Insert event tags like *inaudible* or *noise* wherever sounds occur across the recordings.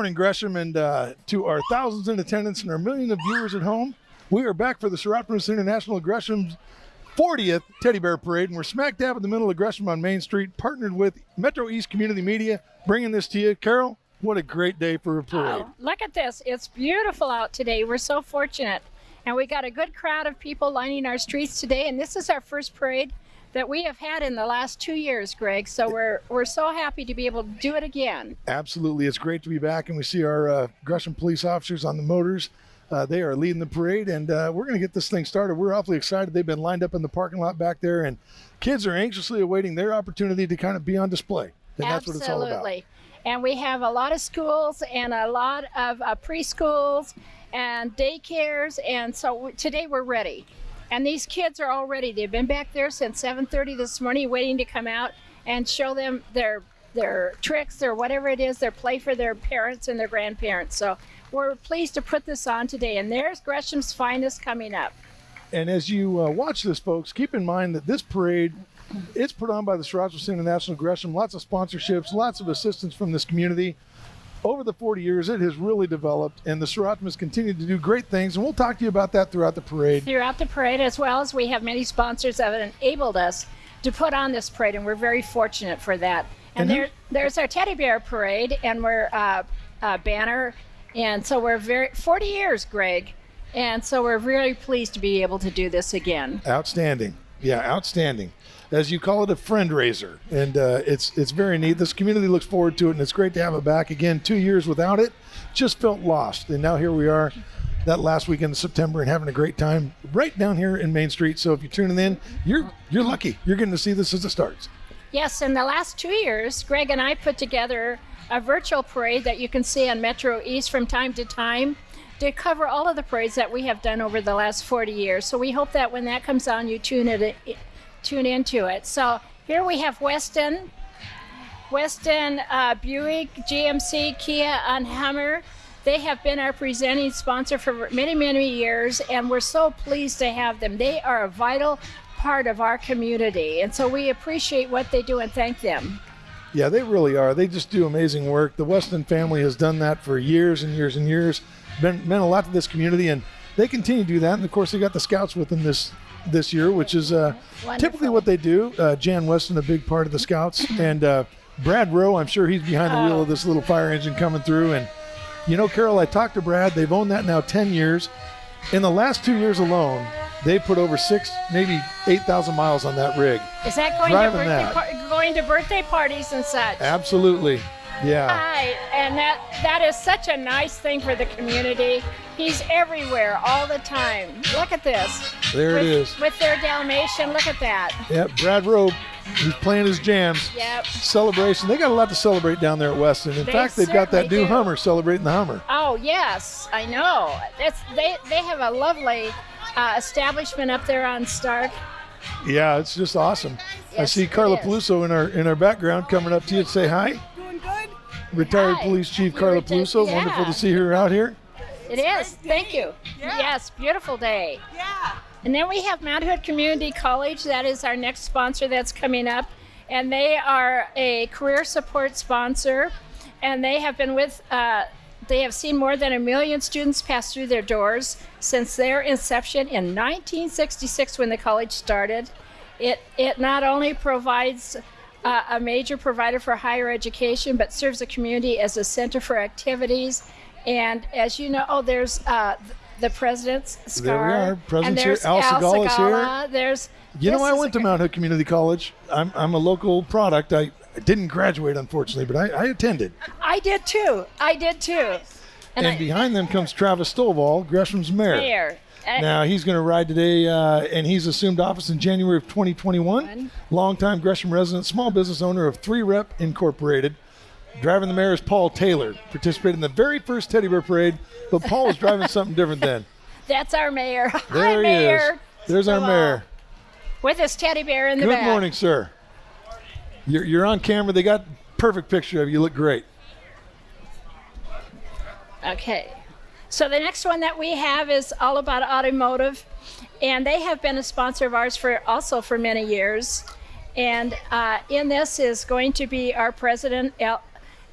morning, Gresham, and uh, to our thousands in attendance and our million of viewers at home. We are back for the Soroptimist International Gresham's 40th Teddy Bear Parade, and we're smack dab in the middle of Gresham on Main Street, partnered with Metro East Community Media, bringing this to you. Carol, what a great day for a parade. Oh, look at this. It's beautiful out today. We're so fortunate. And we got a good crowd of people lining our streets today, and this is our first parade that we have had in the last two years, Greg. So we're we're so happy to be able to do it again. Absolutely, it's great to be back, and we see our uh, Gresham police officers on the motors. Uh, they are leading the parade, and uh, we're going to get this thing started. We're awfully excited. They've been lined up in the parking lot back there, and kids are anxiously awaiting their opportunity to kind of be on display. And that's what it's all about. Absolutely. And we have a lot of schools and a lot of uh, preschools and daycares, and so today we're ready. And these kids are all ready. They've been back there since 7:30 this morning, waiting to come out and show them their their tricks or whatever it is, their play for their parents and their grandparents. So we're pleased to put this on today. And there's Gresham's finest coming up. And as you uh, watch this, folks, keep in mind that this parade, it's put on by the Soroptimist International Gresham. Lots of sponsorships, lots of assistance from this community. Over the 40 years, it has really developed, and the Soroptimist has continued to do great things. And we'll talk to you about that throughout the parade. throughout the parade, as well as we have many sponsors that have enabled us to put on this parade, and we're very fortunate for that. And, And who- there, there's our teddy bear parade, and we're uh, uh, banner, and so we're very 40 years, Greg, and so we're really pleased to be able to do this again. Outstanding. Yeah, outstanding. As you call it, a friend raiser, and uh, it's it's very neat. This community looks forward to it, and it's great to have it back again. Two years without it, just felt lost, and now here we are, that last weekend in September, and having a great time right down here in Main Street. So if you're tuning in, you're you're lucky. You're getting to see this as it starts. Yes, in the last two years, Greg and I put together a virtual parade that you can see on Metro East from time to time to cover all of the parades that we have done over the last 40 years. So we hope that when that comes on, you tune it, tune into it. So here we have Weston, Weston, uh, Buick, GMC, Kia, and Hummer. They have been our presenting sponsor for many, many years, and we're so pleased to have them. They are a vital part of our community, and so we appreciate what they do and thank them. Yeah, they really are. They just do amazing work. The Weston family has done that for years and years and years. Been meant a lot to this community, and they continue to do that. And of course, they got the scouts with them this this year, which is uh, typically what they do. Uh, Jan Weston, a big part of the scouts, *laughs* and uh, Brad Rowe. I'm sure he's behind the wheel of this little fire engine coming through. And you know, Carol, I talked to Brad. They've owned that now 10 years. In the last two years alone, they put over six, maybe 8,000 miles on that rig. Is that going to birthday that. par- going to birthday parties and such? Absolutely. Yeah. Hi, and that that is such a nice thing for the community. He's everywhere all the time. Look at this. There it with, is. With their Dalmatian, look at that. Yep, Brad Rowe, he's playing his jams. Yep. Celebration. They got a lot to celebrate down there at Weston. In They fact, they've got that new do. Hummer celebrating the Hummer. Oh yes, I know. It's they they have a lovely uh, establishment up there on Stark. Yeah, it's just awesome. I see Carla. Piluso in our in our background coming up to you to say hi. Doing good. Retired Hi. Police Chief Carla reti- Piluso. yeah. Wonderful to see her out here. It is. Thank you. Yeah. Yes, beautiful day. Yeah. And then we have Mount Hood Community College. That is our next sponsor that's coming up. And they are a career support sponsor. And they have been with, uh, they have seen more than a million students pass through their doors since their inception in 1966 when the college started. It, it not only provides uh, a major provider for higher education, but serves the community as a center for activities. And as you know, oh, there's uh, the president's scar. There we are. And President's here. there's Al Segall is here. There's. You know, I went to Mount Hood Community College. I'm, I'm a local product. I, didn't graduate, unfortunately, but I, I attended. I did too. I did too. And, I- behind them comes Travis Stovall, Gresham's mayor. Mayor. Uh, Now he's going to ride today, uh, and he's assumed office in January of 2021. One. Longtime Gresham resident, small business owner of Three Rep Incorporated. Driving the mayor is Paul Taylor. Participated in the very first Teddy Bear Parade, but Paul was driving *laughs* something different then. That's our mayor. Hi, There he mayor. is. There's our mayor. With his teddy bear in the Good back. morning, sir. You're, you're on camera. They got perfect picture of you. You look great. Okay. So the next one that we have is all about automotive, and they have been a sponsor of ours for also for many years. And uh, in this is going to be our president, El,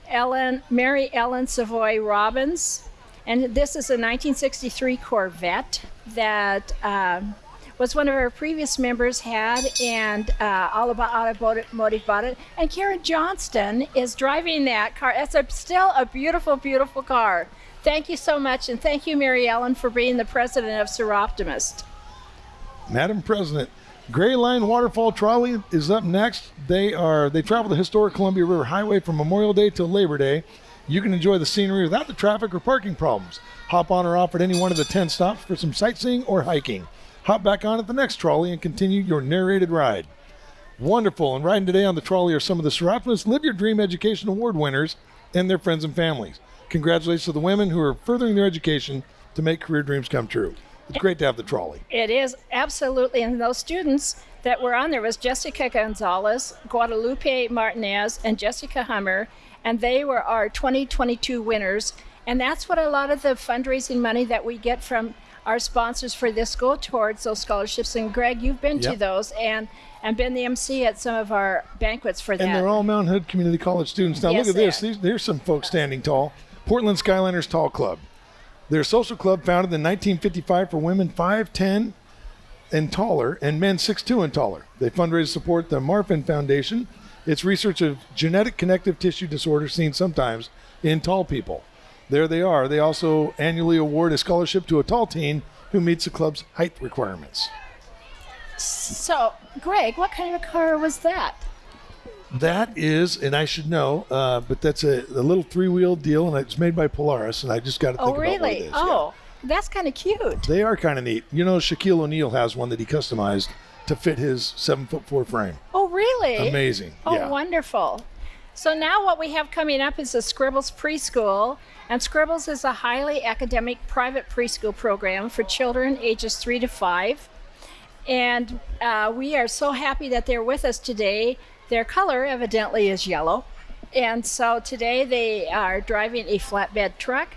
Ellen, Mary Ellen Savoy Robbins, and this is a 1963 Corvette that um, was one of our previous members had, and uh, all about automotive bought it. And Karen Johnston is driving that car. It's a, still a beautiful, beautiful car. Thank you so much, and thank you, Mary Ellen, for being the president of Soroptimist. Madam President, Gray Line Waterfall Trolley is up next. They are they travel the historic Columbia River Highway from Memorial Day till Labor Day. You can enjoy the scenery without the traffic or parking problems. Hop on or off at any one of the 10 stops for some sightseeing or hiking. Hop back on at the next trolley and continue your narrated ride. Wonderful. And riding today on the trolley are some of the Soroptimist Live Your Dream Education Award winners and their friends and families. Congratulations to the women who are furthering their education to make career dreams come true. It's great to have the trolley. It is absolutely, and those students that were on there was Jessica Gonzalez, Guadalupe Martinez, and Jessica Hummer, and they were our 2022 winners. And that's what a lot of the fundraising money that we get from our sponsors for this go towards those scholarships. And Greg, you've been yep. to those and and been the MC at some of our banquets for that. And they're all Mount Hood Community College students. Now yes, look at this. These, there's some folks standing tall. Portland Skyliners Tall Club. They're a social club founded in 1955 for women 5'10 and taller and men 6'2 and taller. They fundraise to support the Marfan Foundation. It's research of genetic connective tissue disorders seen sometimes in tall people. There they are. They also annually award a scholarship to a tall teen who meets the club's height requirements. So, Greg, what kind of a car was that? That is, and I should know, uh, but that's a, a little three-wheel deal, and it's made by Polaris, and I just got to think oh, really? about what it is. Oh, yeah. that's kind of cute. They are kind of neat. You know, Shaquille O'Neal has one that he customized to fit his seven foot four frame. Oh, really? Amazing. Oh, yeah. wonderful. So now what we have coming up is the Scribbles Preschool, and Scribbles is a highly academic private preschool program for children ages three to five. And uh, we are so happy that they're with us today their color evidently is yellow. And so today they are driving a flatbed truck,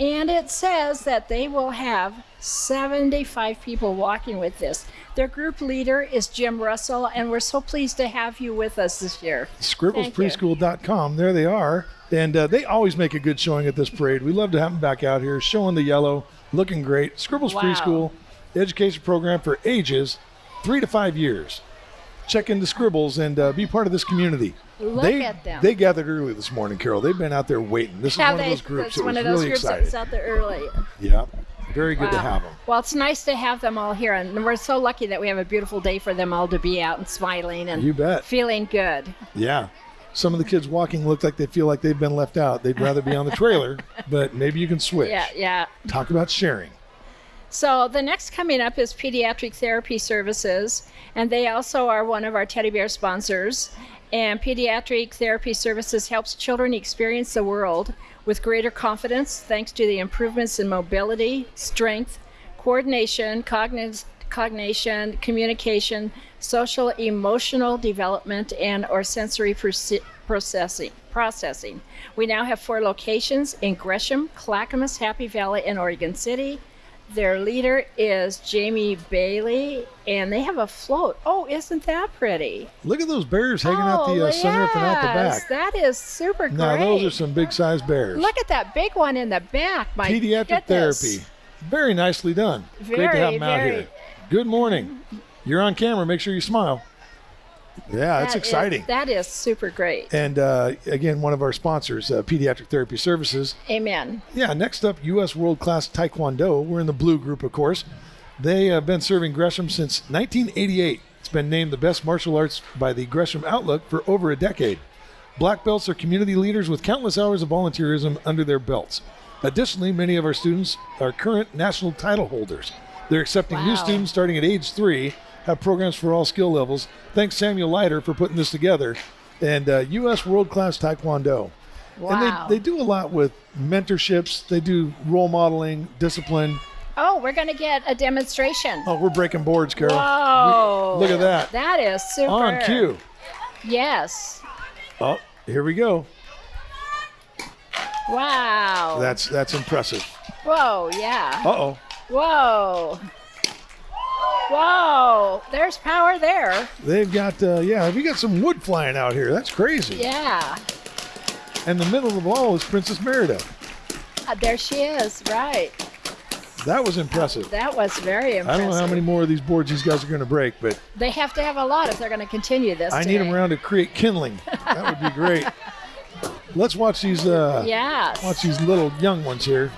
and it says that they will have 75 people walking with this. Their group leader is Jim Russell, and we're so pleased to have you with us this year. ScribblesPreschool.com. There they are. And uh, they always make a good showing at this parade. We love to have them back out here showing the yellow, looking great. Scribbles wow. Preschool education program for ages three to five years check in the Scribbles and uh, be part of this community. Look they, at them. They gathered early this morning, Carol. They've been out there waiting. This is one they, of those groups that one was of those really groups excited. that's out there early. Yeah. Very good wow. to have them. Well, it's nice to have them all here, and we're so lucky that we have a beautiful day for them all to be out and smiling and you bet. feeling good. Yeah. Some of the kids walking look like they feel like they've been left out. They'd rather be on the trailer, *laughs* but maybe you can switch. Yeah, yeah. Talk about sharing. So the next coming up is Pediatric Therapy Services, and they also are one of our teddy bear sponsors. And Pediatric Therapy Services helps children experience the world with greater confidence thanks to the improvements in mobility, strength, coordination, cognitive cognition, communication, social emotional development, and or sensory processing. Processing. We now have four locations in Gresham, Clackamas, Happy Valley, and Oregon City. Their leader is Jamie Bailey, and they have a float. Oh, isn't that pretty? Look at those bears hanging oh, out the uh, yes, sunroof and out the back. That is super great. Now, those are some big sized bears. Look at that big one in the back. My Pediatric goodness. therapy. Very nicely done. Very, great to have them out very. here. Good morning. You're on camera. Make sure you smile. Yeah, that's That exciting. is- that is super great. and uh, again, one of our sponsors, uh, Pediatric Therapy Services. Amen. Yeah, next up, U.S. World Class Taekwondo. We're in the blue group, of course. They have been serving Gresham since 1988. It's been named the best martial arts by the Gresham Outlook for over a decade. Black belts are community leaders with countless hours of volunteerism under their belts. Additionally, many of our students are current national title holders. They're accepting new students starting at age three, have programs for all skill levels. Thanks, Samuel Leiter, for putting this together. And uh, U.S. World Class Taekwondo. Wow. And they, they do a lot with mentorships, they do role modeling, discipline. oh, we're going to get a demonstration. Oh, we're breaking boards, Carol. Whoa. We- look at that. That is super. On cue. Yes. Oh, here we go. Wow. That's that's impressive. Whoa, yeah. Uh oh. Whoa. Whoa. There's power there. They've got uh, yeah, we got some wood flying out here. That's crazy. Yeah. and the middle of the ball is Princess Merida. Uh, there she is, right. That was impressive. That was very impressive. I don't know how many more of these boards these guys are going to break, but They have to have a lot if they're going to continue this. I need them around to create kindling. That would be great. *laughs* Let's watch these. Uh, Yes. Watch these little young ones here.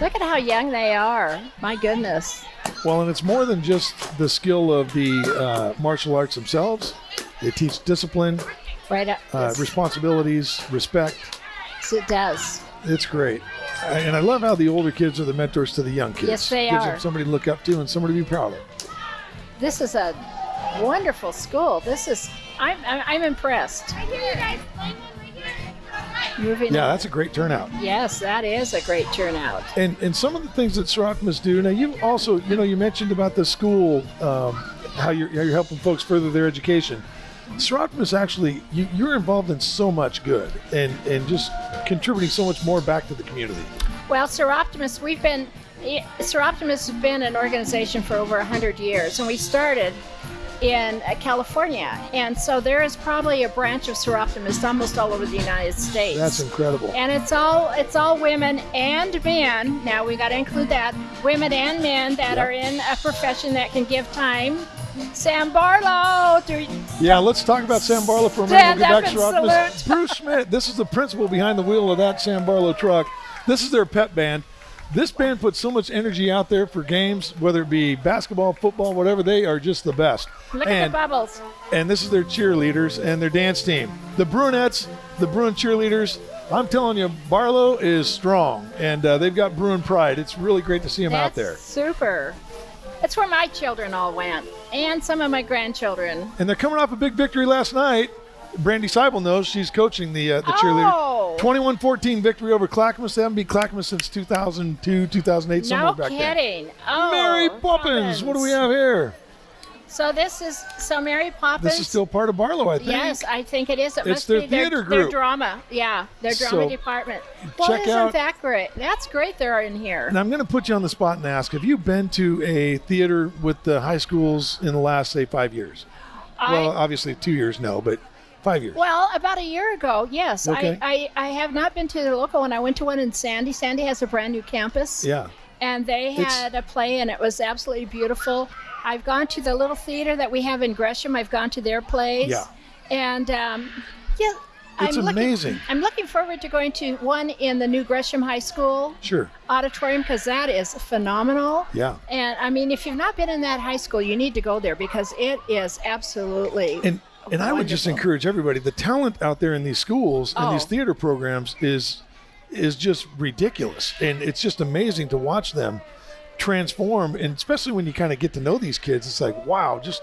Look at how young they are. My goodness. Well, and it's more than just the skill of the uh, martial arts themselves. They teach discipline, Right up. uh, yes, responsibilities, respect. Yes, it does. It's great. And I love how the older kids are the mentors to the young kids. Yes, they Gives are. them somebody to look up to and somebody to be proud of. This is a wonderful school. This is. I'm. I'm, impressed. I'm impressed. Moving Yeah, on. that's a great turnout. Yes, that is a great turnout. And and some of the things that Soroptimist do. Now you also you know you mentioned about the school um, how you're how you're helping folks further their education. Soroptimist actually you, you're involved in so much good and and just contributing so much more back to the community. Well, Soroptimist, we've been. Soroptimist has been an organization for over 100 years, and we started in uh, California. And so there is probably a branch of Soroptimist almost all over the United States. That's incredible. and it's all it's all women and men. Now we got to include that women and men that Yep. are in a profession that can give time. Sam Barlow, Yeah, let's talk about Sam Barlow for a minute. We'll get back to and Soroptimist. salute. Bruce Schmidt, this is the principal behind the wheel of that Sam Barlow truck. This is their pet band. This band puts so much energy out there for games, whether it be basketball, football, whatever. They are just the best. look and, at the bubbles. and this is their cheerleaders and their dance team. The Brunettes, the Bruin cheerleaders. I'm telling you, Barlow is strong, and uh, they've got Bruin pride. It's really great to see them out there. Super. That's where my children all went, and some of my grandchildren. And they're coming off a big victory last night. Brandy Seibel knows she's coaching the uh, the cheerleader. Oh. 21-14 victory over Clackamas. They haven't beat Clackamas since 2002, 2008, somewhere No back then. kidding. Oh, Mary Poppins. What do we have here? So this is so Mary Poppins. This is still part of Barlow, I think. Yes, I think it is. It It's must their be theater their, their drama. Yeah, their drama So, department. Well, check isn't out- that great? That's great. They're in here. And I'm going to put you on the spot and ask: Have you been to a theater with the high schools in the last, say, five years? well, obviously two years, no, but five years. well, about a year ago, yes. Okay. I, I, I have not been to the local one. I went to one in Sandy. Sandy has a brand new campus. Yeah. and they It's- had a play and it was absolutely beautiful i've gone to the little theater that we have in gresham i've gone to their plays Yeah. and um, yeah It's I'm amazing. looking, i'm looking forward to going to one in the new gresham high school Sure. auditorium because that is phenomenal Yeah. and i mean if you've not been in that high school you need to go there because it is absolutely And and I would just encourage everybody. The talent out there in these schools and these Oh. theater programs is is just ridiculous, and it's just amazing to watch them transform. And especially when you kind of get to know these kids, it's like wow, just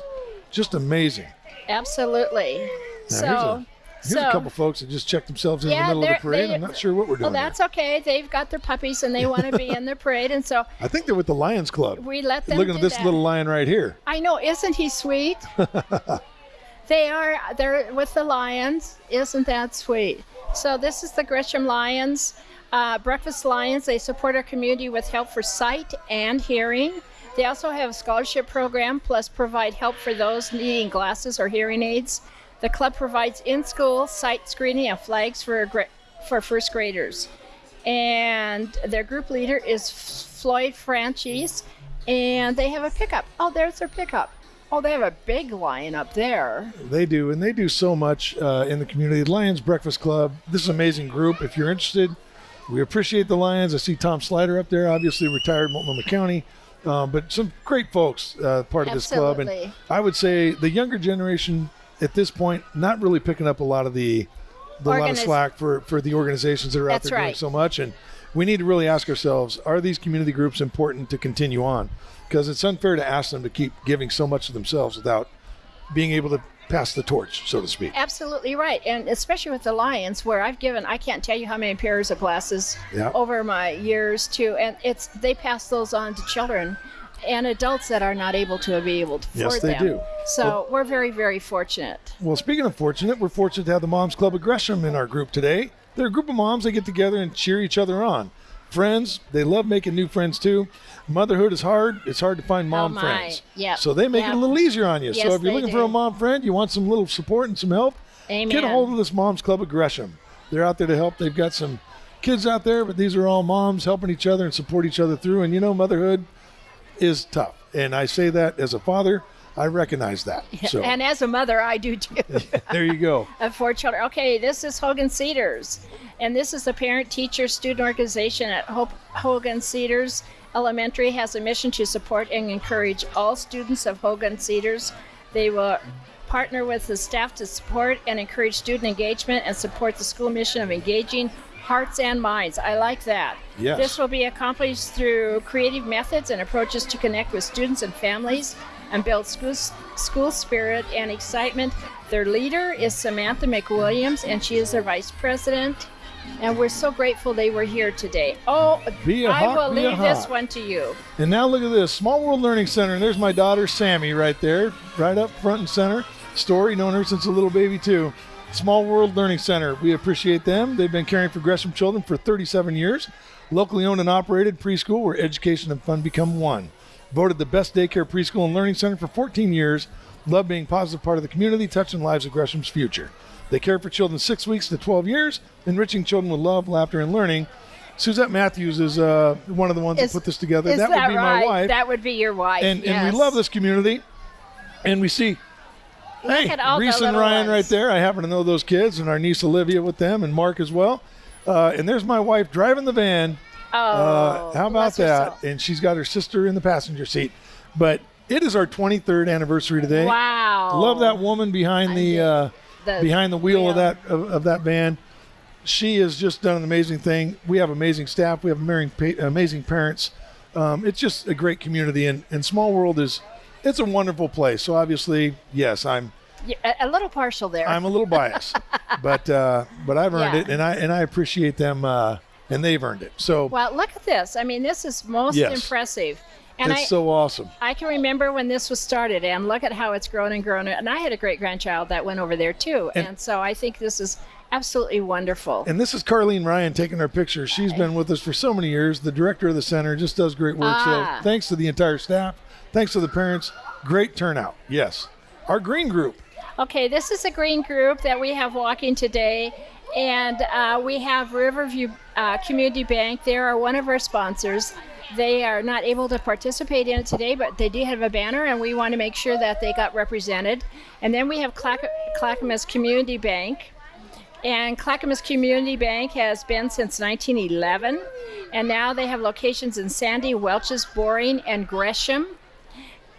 just amazing. absolutely Now, so here's a here's so a couple folks that just checked themselves in Yeah, the middle of the parade. they- I'm not sure what we're doing. well that's okay they've got their puppies and they want to be in the *laughs* parade and so I think they're with the Lions Club. we let them Looking at this that. little lion right here. I know, isn't he sweet? *laughs* they are they're with the Lions. Isn't that sweet? So this is the Gresham Lions, uh, Breakfast Lions. They support our community with help for sight and hearing. They also have a scholarship program, plus provide help for those needing glasses or hearing aids. The club provides in-school sight screening and flags for for first graders and their group leader is Floyd Franchise, and they have a pickup. Oh, there's their pickup. Oh, they have a big lion up there. They do, and they do so much uh, in the community. Lions Breakfast Club. This is an amazing group. If you're interested, we appreciate the Lions. I see Tom Slider up there, obviously retired Multnomah County, um, but some great folks uh, part of this club. And I would say the younger generation at this point not really picking up a lot of the, the lot of slack for for the organizations that are out That's there doing so much. And we need to really ask ourselves: Are these community groups important to continue on? Because it's unfair to ask them to keep giving so much of themselves without being able to pass the torch, so to speak. Absolutely right, and especially with the lions, where I've given I can't tell you how many pairs of glasses Yeah. over my years too, and it's they pass those on to children and adults that are not able to be able to Yes, afford they them. do. So we're very very fortunate. Well, speaking of fortunate, we're fortunate to have the Moms Club of Gresham in our group today. They're a group of moms that get together and cheer each other on. Friends, they love making new friends too. Motherhood is hard. It's hard to find mom Oh, friends. Yep. So they make it a little easier on you. so if you're looking for a mom friend, you want some little support and some help, Amen. get a hold of this Moms Club of Gresham. They're out there to help. They've got some kids out there, but these are all moms helping each other and support each other through. And you know, motherhood is tough. And I say that as a father, I recognize that. *laughs* So And as a mother, I do too. *laughs* there you go. *laughs* of four children. Okay, this is Hogan Cedars, and this is the parent teacher student organization at Hope, Hogan Cedars Elementary has a mission to support and encourage all students of Hogan Cedars. They will partner with the staff to support and encourage student engagement and support the school mission of engaging hearts and minds. I like that. Yes. This will be accomplished through creative methods and approaches to connect with students and families and build school, school spirit and excitement. Their leader is Samantha McWilliams, and she is their vice president. And we're so grateful they were here today. Oh, I hawk, will leave this one to you. And now look at this Small World Learning Center. And there's my daughter, Sammy, right there, right up front and center. Story, known her since a little baby, too. Small World Learning Center. We appreciate them. They've been caring for Gresham children for 37 years. Locally owned and operated preschool where education and fun become one. Voted the best daycare preschool and learning center for 14 years. Love being a positive part of the community, touching lives of Gresham's future. They care for children six weeks to 12 years, enriching children with love, laughter, and learning. Suzette Matthews is uh, one of the ones Is- that put this together. That, that, would be right? my wife. That would be your wife. and, and we love this community. And we see, hey, at all the Reese and Ryan ones. right there. I happen to know those kids, and our niece Olivia with them, and Mark as well. Uh, and there's my wife driving the van. Oh, Uh, how about that? soul. And she's got her sister in the passenger seat. But it is our 23rd anniversary today. Wow. Love that woman behind the uh, The behind the wheel, of that of, of that van. She has just done an amazing thing. We have amazing staff. We have amazing amazing parents. Um, it's just a great community, and, and Small World is it's a wonderful place. So obviously, yes, I'm Yeah, a, a little partial there. I'm a little biased, *laughs* but uh, but I've earned Yeah. it, and I and I appreciate them, uh, and they've earned it. So well, look at this. I mean, this is most Yes. impressive. And it's I, so awesome. I can remember when this was started, and look at how it's grown and grown. And I had a great grandchild that went over there too, And- and, so I think this is absolutely wonderful. And this is Carlene Ryan taking our picture. She's been with us for so many years. The director of the center just does great work. Ah. So thanks to the entire staff. Thanks to the parents. Great turnout. Yes. Our green group. Okay, this is a green group that we have walking today, and uh, we have Riverview uh, Community Bank. They are one of our sponsors. They are not able to participate in it today, but they do have a banner, and we want to make sure that they got represented. And then we have Clack- Clackamas Community Bank. And Clackamas Community Bank has been since 1911, and now they have locations in Sandy, Welches, Boring, and Gresham.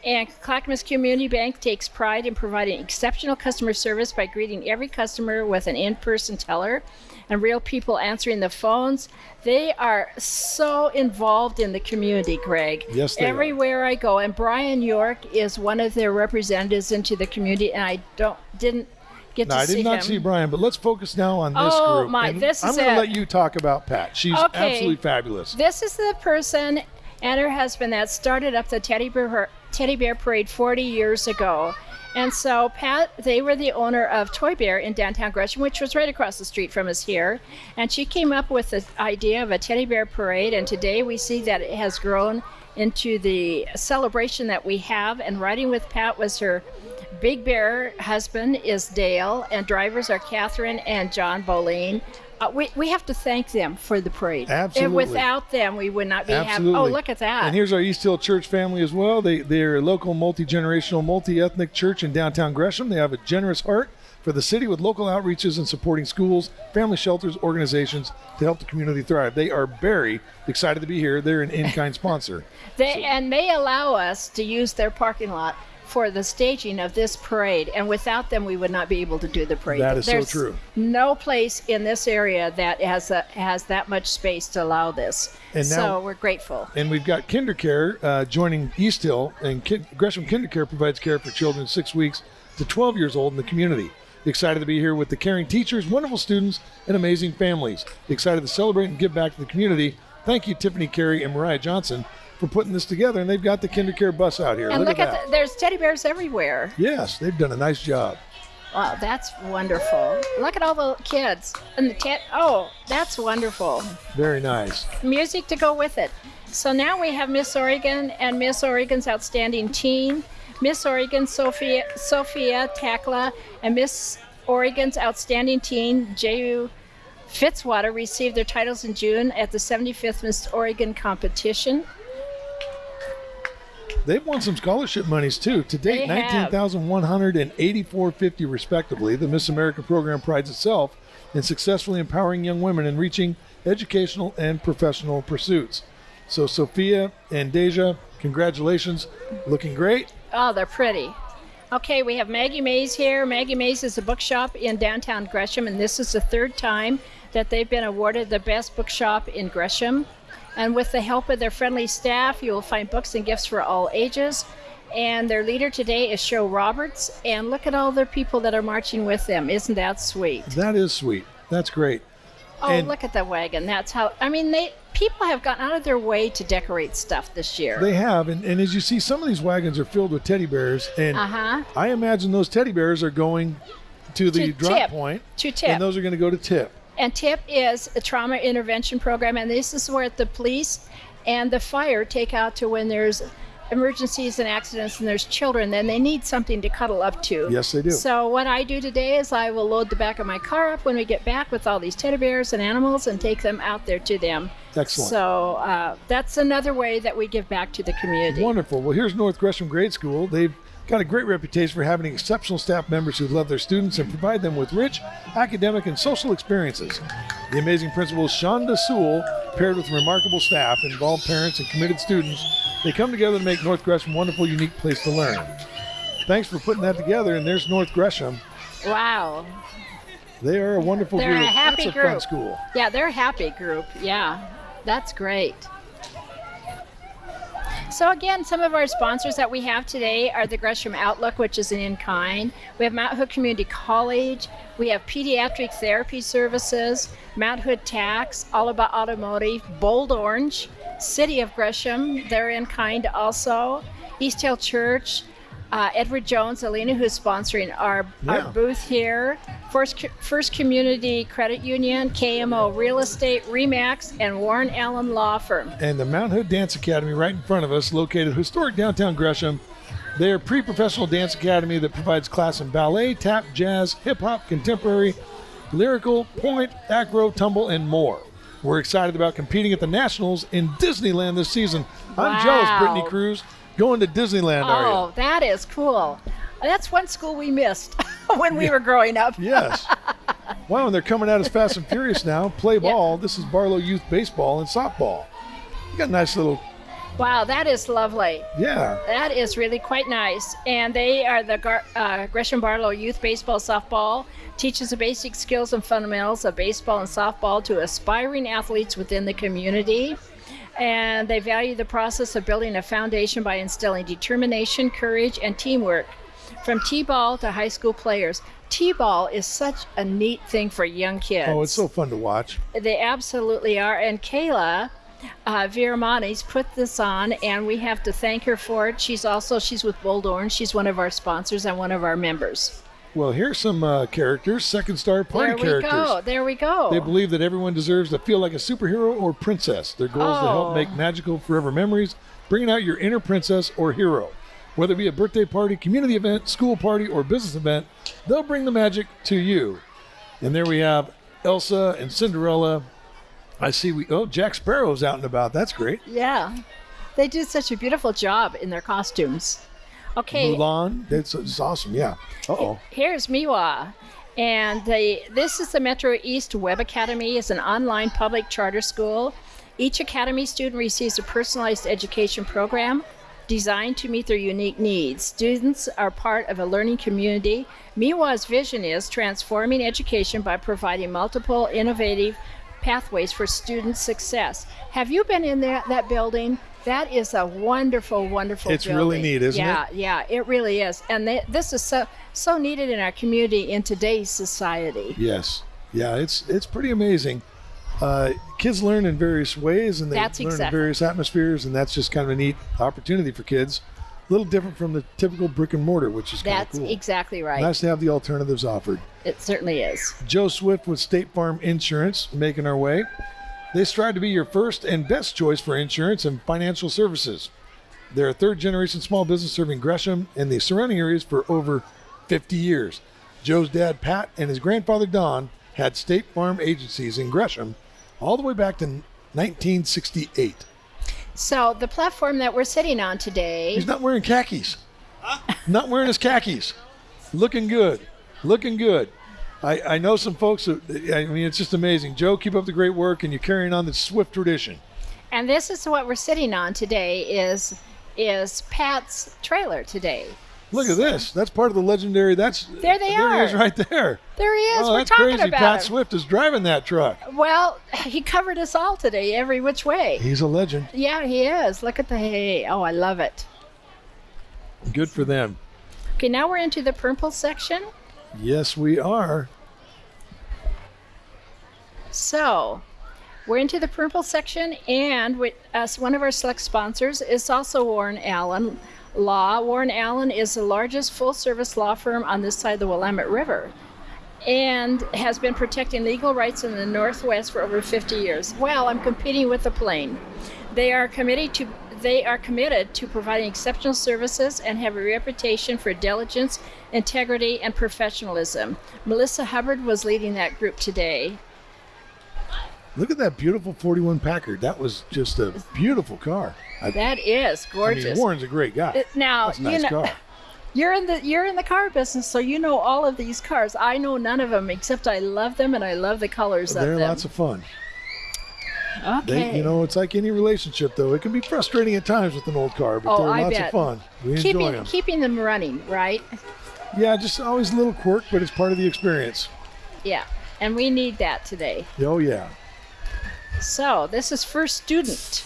And Clackamas Community Bank takes pride in providing exceptional customer service by greeting every customer with an in person teller and real people answering the phones. They are so involved in the community, Greg. Yes, they are. Everywhere I go. And Brian York is one of their representatives into the community, and I don't didn't get No, to I see him. I did not him. see Brian, but let's focus now on this Oh, group. my, And this I'm is going to let you talk about Pat. She's Okay. absolutely fabulous. This is the person and her husband that started up the teddy bear teddy bear parade 40 years ago. And so Pat, they were the owner of Toy Bear in downtown Gresham, which was right across the street from us here. And she came up with the idea of a teddy bear parade, and today we see that it has grown into the celebration that we have. And riding with Pat was her Big Bear husband is Dale, and drivers are Catherine and John Boleen. Uh, we, we have to thank them for the parade. Absolutely. And without them, we would not be having. Absolutely. Oh, look at that. And here's our East Hill Church family as well. They they're a local multi generational, multi ethnic church in downtown Gresham. They have a generous heart for the city with local outreaches and supporting schools, family shelters, organizations to help the community thrive. They are very excited to be here. They're an in kind sponsor. *laughs* they, and they allow us to use their parking lot for the staging of this parade. And without them, we would not be able to do the parade. That is so true. No place in this area that has a, has that much space to allow this. And now- so we're grateful. And we've got KinderCare uh, joining East Hill, and Kin- Gresham KinderCare provides care for children six weeks to 12 years old in the community. Excited to be here with the caring teachers, wonderful students, and amazing families. Excited to celebrate and give back to the community. Thank you, Tiffany Carey and Mariah Johnson, for putting this together. And they've got the KinderCare bus out here. And look, look, at, at, the, there's teddy bears everywhere. yes, they've done a nice job. Wow, that's wonderful. Look at all the kids and the ted. Oh, that's wonderful. Very nice. music to go with it. So now we have Miss Oregon and Miss Oregon's outstanding teen, Miss Oregon Sophia Sophia Takla, and Miss Oregon's outstanding teen J.U. Fitzwater received their titles in June at the 75th Miss Oregon competition. They've won some scholarship monies too. To date, They have. 19,100 and 8450 respectively. The Miss America program prides itself in successfully empowering young women in reaching educational and professional pursuits. So Sophia and Deja, congratulations. Looking great. Oh, they're pretty. Okay, we have Maggie Mays here. Maggie Mays is a bookshop in downtown Gresham, and this is the third time that they've been awarded the best bookshop in Gresham. And with the help of their friendly staff, you will find books and gifts for all ages. And their leader today is Cheryl Roberts. And look at all the people that are marching with them. Isn't that sweet? That is sweet. That's great. Oh, And- look at the wagon. That's how, I mean, they people have gone out of their way to decorate stuff this year. They have, and, and as you see, some of these wagons are filled with teddy bears, and Uh huh. I imagine those teddy bears are going to the To drop tip. point, To tip. and those are going to go to tip. And TIP is a trauma intervention program, and this is where the police and the fire take out to when there's emergencies and accidents and there's children, then they need something to cuddle up to. Yes, they do. So what I do today is I will load the back of my car up when we get back with all these teddy bears and animals and take them out there to them. Excellent. So uh, that's another way that we give back to the community. Wonderful. Well, here's North Gresham Grade School. They've got a great reputation for having exceptional staff members who love their students and provide them with rich academic and social experiences. The amazing principal, Shonda Sewell, paired with remarkable staff, involved parents, and committed students, they come together to make North Gresham a wonderful, unique place to learn. Thanks for putting that together. And there's North Gresham. Wow. They are a wonderful They're a group. happy That's a fun group. school. Yeah, they're a happy group. Yeah, that's great. So again, some of our sponsors that we have today are the Gresham Outlook, which is an in-kind. We have Mount Hood Community College. We have pediatric therapy services, Mount Hood Tax, All About Automotive, Bold Orange, City of Gresham. They're in kind also. East Hill Church, uh, Edward Jones, Alina, who's sponsoring our, Yeah. our booth here. First, First Community Credit Union, KMO Real Estate, Remax, and Warren Allen Law Firm. and the Mount Hood Dance Academy right in front of us, located historic downtown Gresham. They are a pre-professional dance academy that provides class in ballet, tap, jazz, hip hop, contemporary, lyrical, pointe, acro, tumble, and more. We're excited about competing at the Nationals in Disneyland this season. I'm jealous, Brittany Cruz. Going to Disneyland, are you? Oh, that is cool. That's one school we missed *laughs* when we were growing up. Yes. *laughs* wow, and they're coming at us fast and furious now. Play ball. This is Barlow Youth Baseball and Softball. You got a nice little, Wow, that is lovely. yeah. That is really quite nice. And they are the Gar- uh, Gresham Barlow Youth Baseball Softball, teaches the basic skills and fundamentals of baseball and softball to aspiring athletes within the community. And they value the process of building a foundation by instilling determination, courage, and teamwork from T ball to high school players. T ball is such a neat thing for young kids. Oh, it's so fun to watch. They absolutely are. And Kayla uh, Viramanis put this on, and we have to thank her for it. She's also she's with Bold Orange. She's one of our sponsors and one of our members. Well, here's some uh, characters, second star party there we go. There we go. They believe that everyone deserves to feel like a superhero or princess. Their goal is to help Oh. make magical forever memories, bringing out your inner princess or hero. Whether it be a birthday party, community event, school party, or business event, they'll bring the magic to you. And there we have Elsa and Cinderella. I see we oh Jack Sparrow's out and about. That's great. yeah, they do such a beautiful job in their costumes. Okay, Mulan. That's, that's awesome. Yeah. Uh oh. Here's MEWA. And the, this is the Metro East Web Academy. It's an online public charter school. Each academy student receives a personalized education program designed to meet their unique needs. Students are part of a learning community. MEWA's vision is transforming education by providing multiple innovative pathways for student success. Have you been in that, that building? That is a wonderful, wonderful It's really neat, isn't it? yeah, yeah, it really is. And they, this is so so needed in our community in today's society. Yes. Yeah, it's it's pretty amazing. Uh, kids learn in various ways and they That's learn in various atmospheres, and that's just kind of a neat opportunity for kids. A little different from the typical brick and mortar, which is kind of That's cool. exactly right. Nice to have the alternatives offered. it certainly is. Joe Swift with State Farm Insurance making our way. They strive to be your first and best choice for insurance and financial services. They're a third generation small business serving Gresham and the surrounding areas for over 50 years. Joe's dad, Pat, and his grandfather, Don, had State Farm agencies in Gresham all the way back to 1968. So the platform that we're sitting on today. He's not wearing khakis. Not wearing his khakis. Looking good. Looking good. I, I know some folks. That, I mean, it's just amazing. Joe, keep up the great work, and you're carrying on the Swift tradition. And this is what we're sitting on today. Is is Pat's trailer today? Look at this. That's part of the legendary. That's There they there are. He is right there. There he is. Oh, we're that's talking crazy. about Pat him. Swift is driving that truck. Well, *laughs* he covered us all today, every which way. He's a legend. Yeah, he is. Look at the hay. Oh, I love it. Good for them. Okay, now we're into the purple section. Yes, we are. So, we're into the purple section, and with us, one of our select sponsors is also Warren Allen Law. Warren Allen is the largest full-service law firm on this side of the Willamette River, and has been protecting legal rights in the Northwest for over 50 years. Well, I'm competing with the plane. They are committed to they are committed to providing exceptional services and have a reputation for diligence, integrity, and professionalism. Melissa Hubbard was leading that group today. Look at that beautiful 41 Packard. That was just a beautiful car. I, That is I gorgeous. mean, Warren's a great guy. Uh, now That's a nice you know car. *laughs* you're in the you're in the car business, so you know all of these cars. I know none of them except I love them and I love the colors They're of them. lots of fun. Okay. They, you know, it's like any relationship, though. It can be frustrating at times with an old car, but Oh, they're I lots bet. of fun. We enjoy keeping them. keeping them running, right? Yeah, just always a little quirk, but it's part of the experience. Yeah. And we need that today. Oh, yeah. So this is First Student.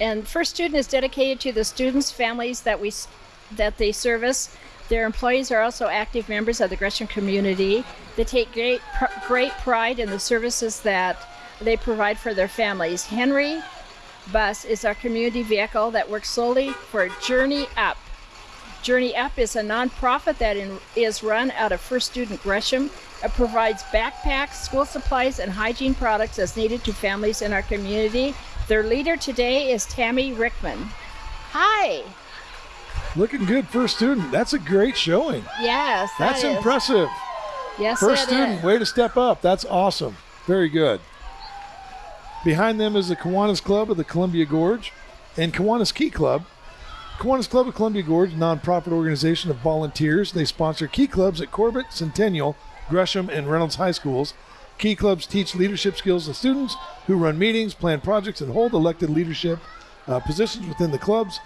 And First Student is dedicated to the students' families that we that they service. Their employees are also active members of the Gresham community. They take great pr- great pride in the services that they provide for their families. Henry Bus is our community vehicle that works solely for Journey Up. Journey Up is a nonprofit that in, is run out of First Student Gresham. It provides backpacks, school supplies, and hygiene products as needed to families in our community. Their leader today is Tammy Rickman. Hi. Looking good first student. That's a great showing. Yes, that That's impressive. Yes, First student, is. way to step up. That's awesome. Very good. Behind them is the Kiwanis Club of the Columbia Gorge and Kiwanis Key Club. Kiwanis Club of Columbia Gorge, a nonprofit organization of volunteers. They sponsor key clubs at Corbett, Centennial, Gresham, and Reynolds High Schools. Key clubs teach leadership skills to students who run meetings, plan projects, and hold elected leadership uh, positions within the clubs.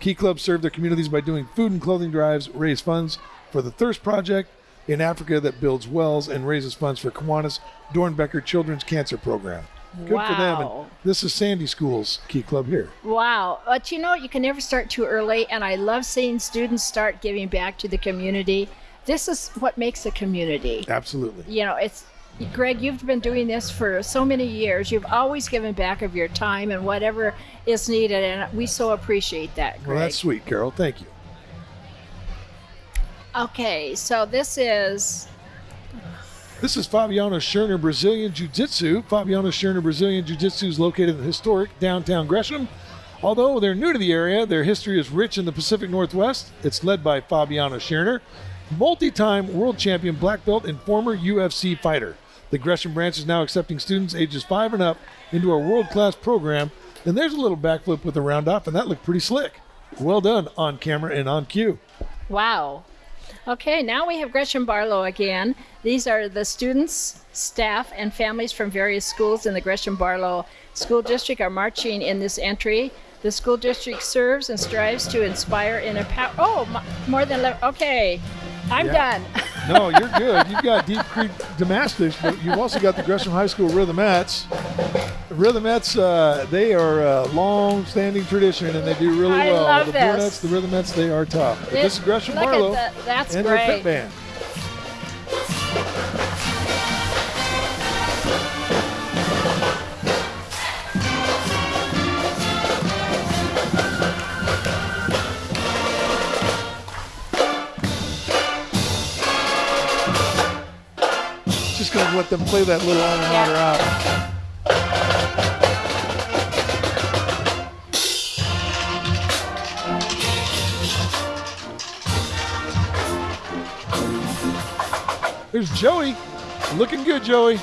Key clubs serve their communities by doing food and clothing drives, raise funds for the Thirst Project in Africa that builds wells and raises funds for Kiwanis Doernbecher Children's Cancer Program. Good for them. And this is Sandy School's Key Club here. Wow. But you know, you can never start too early, and I love seeing students start giving back to the community. This is what makes a community. Absolutely. you know, it's Greg, you've been doing this for so many years. You've always given back of your time and whatever is needed, and we so appreciate that, Greg. Well, that's sweet, Carol. Thank you. okay, so this is This is Fabiano Scherner Brazilian Jiu Jitsu. Fabiano Scherner Brazilian Jiu Jitsu is located in historic downtown Gresham. Although they're new to the area, their history is rich in the Pacific Northwest. It's led by Fabiano Scherner, multi time world champion black belt and former UFC fighter. The Gresham branch is now accepting students ages five and up into our world class program. And there's a little backflip with the round off, and that looked pretty slick. Well done on camera and on cue. wow. Okay, now we have Gresham Barlow again. These are the students, staff, and families from various schools in the Gresham Barlow School District are marching in this entry. The school district serves and strives to inspire and empower. Oh, more than 11. Okay, I'm Yeah. done. No, you're good. You've got Deep Creek Gymnastics, but you've also got the Gresham High School Rhythmettes. The Rhythmettes, uh, they are a long-standing tradition, and they do really I well. love the this. The Rhythmettes, they are tough. But this is Gresham Barlow. That's and their pit band. Let them play that little alma mater out. There's Joey. Looking good, Joey.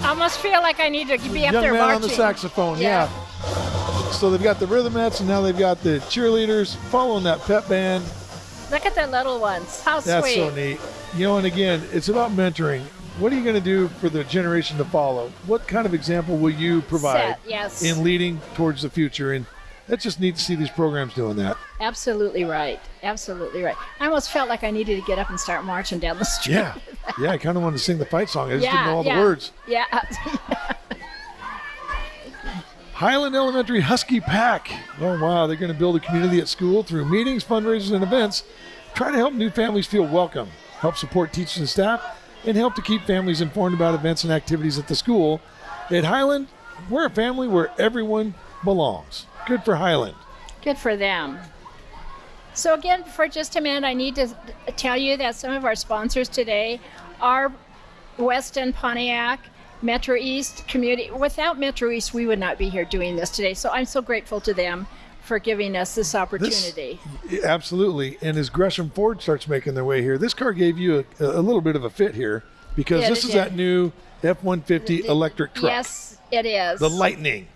I almost feel like I need to be up Young there man marching. on the saxophone, Yeah. yeah. So they've got the rhythmettes and now they've got the cheerleaders following that pep band. Look at the little ones. How That's sweet. so neat. You know, and again, it's about mentoring. What are you going to do for the generation to follow? What kind of example will you provide Set, yes. in leading towards the future? And that's just neat to see these programs doing that. Absolutely right. Absolutely right. I almost felt like I needed to get up and start marching down the street. Yeah. Yeah, I kind of wanted to sing the fight song. I just yeah, didn't know all yeah. the words. Yeah. *laughs* Highland Elementary Husky Pack. Oh, wow. They're going to build a community at school through meetings, fundraisers, and events. Try to help new families feel welcome, help support teachers and staff, and help to keep families informed about events and activities at the school. At Highland, we're a family where everyone belongs. Good for Highland. Good for them. So, again, for just a minute, I need to tell you that some of our sponsors today are Weston Pontiac, Metro East Community. Without Metro East, we would not be here doing this today. So, I'm so grateful to them for giving us this opportunity. Absolutely. And as Gresham Ford starts making their way here, this car gave you a, a little bit of a fit here because Yeah, this is did. that new F 150 electric truck. Yes, it is. The Lightning.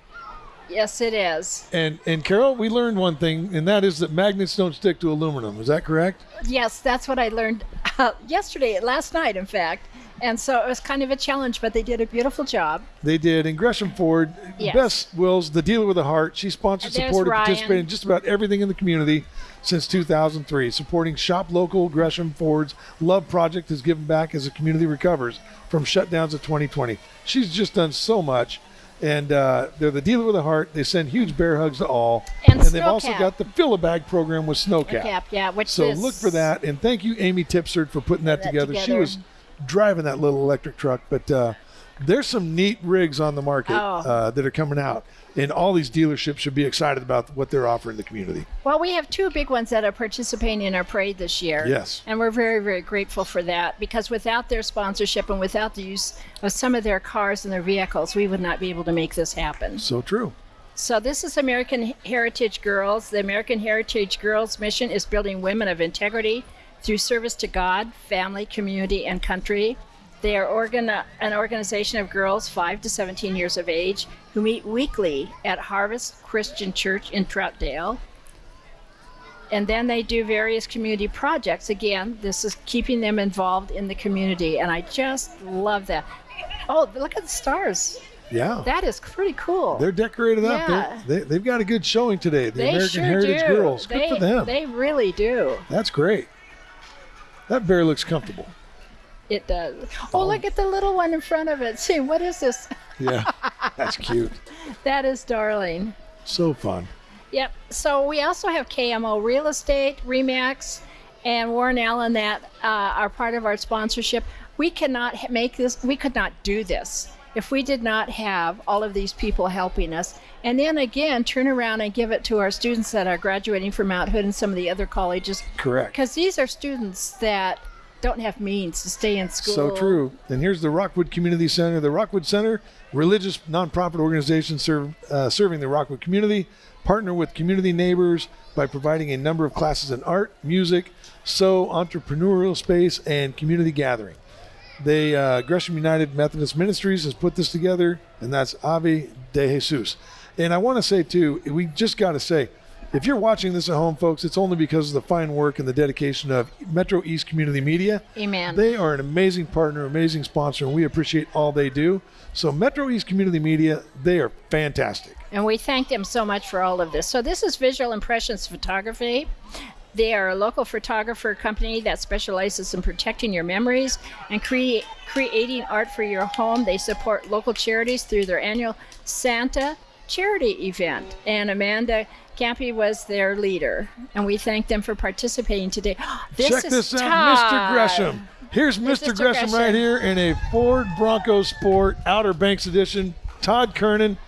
Yes, it is. And and Carol, we learned one thing, and that is that magnets don't stick to aluminum. Is that correct? Yes, that's what I learned uh, yesterday, last night, in fact. And so it was kind of a challenge, but they did a beautiful job. They did. And Gresham Ford, Yes. Bess Wills, the dealer with a heart, she sponsored, There's supported, Ryan. participated in just about everything in the community since 2003. Supporting Shop Local Gresham Ford's Love Project has given back as the community recovers from shutdowns of 2020. She's just done so much. And uh, they're the dealer with a heart. They send huge bear hugs to all. And they've also got the Fill a Bag program with Snowcap. Cap, yeah, which So is look for that, and thank you, Amy Tipsard, for putting that, that together. She was driving that little electric truck, but uh, there's some neat rigs on the market Oh. uh, that are coming out, and all these dealerships should be excited about what they're offering the community. Well, we have two big ones that are participating in our parade this year. Yes. And we're very, very grateful for that because without their sponsorship and without the use of some of their cars and their vehicles, we would not be able to make this happen. So true. So, this is American Heritage Girls. The American Heritage Girls mission is building women of integrity through service to God, family, community, and country. They are organ- an organization of girls 5 to 17 years of age who meet weekly at Harvest Christian Church in Troutdale. And then they do various community projects. Again, this is keeping them involved in the community, and I just love that. Oh, look at the stars. Yeah. That is pretty cool. they're decorated up. Yeah. They're, they, they've got a good showing today. The They American sure Heritage do. Girls. Good they, for them. They really do. That's great. That bear looks comfortable. It does. Oh, look at the little one in front of it. See, what is this? *laughs* Yeah. That's cute. *laughs* That is darling. So fun. Yep. So we also have KMO Real Estate, Remax, and Warren Allen that uh, are part of our sponsorship. We cannot make this. We could not do this if we did not have all of these people helping us. And then again, turn around and give it to our students that are graduating from Mount Hood and some of the other colleges, Correct. because these are students that don't have means to stay in school. So true. And here's the Rockwood Community Center. The Rockwood Center, religious nonprofit organization serve, uh, serving the Rockwood community, partner with community neighbors by providing a number of classes in art, music, so entrepreneurial space, and community gathering. They uh, Gresham United Methodist Ministries has put this together, and that's Ave de Jesus. And I want to say too, we just got to say, if you're watching this at home, folks, it's only because of the fine work and the dedication of Metro East Community Media. Amen. They are an amazing partner, amazing sponsor, and we appreciate all they do. So Metro East Community Media, they are fantastic. And we thank them so much for all of this. So, this is Visual Impressions Photography. They are a local photographer company that specializes in protecting your memories and crea- creating art for your home. They support local charities through their annual Santa charity event. And Amanda Campy was their leader. And we thank them for participating today. *gasps* This Check is this out, Mr. Gresham. Here's Mr. Mr. Gresham right here in a Ford Bronco Sport Outer Banks Edition. Todd Kernan.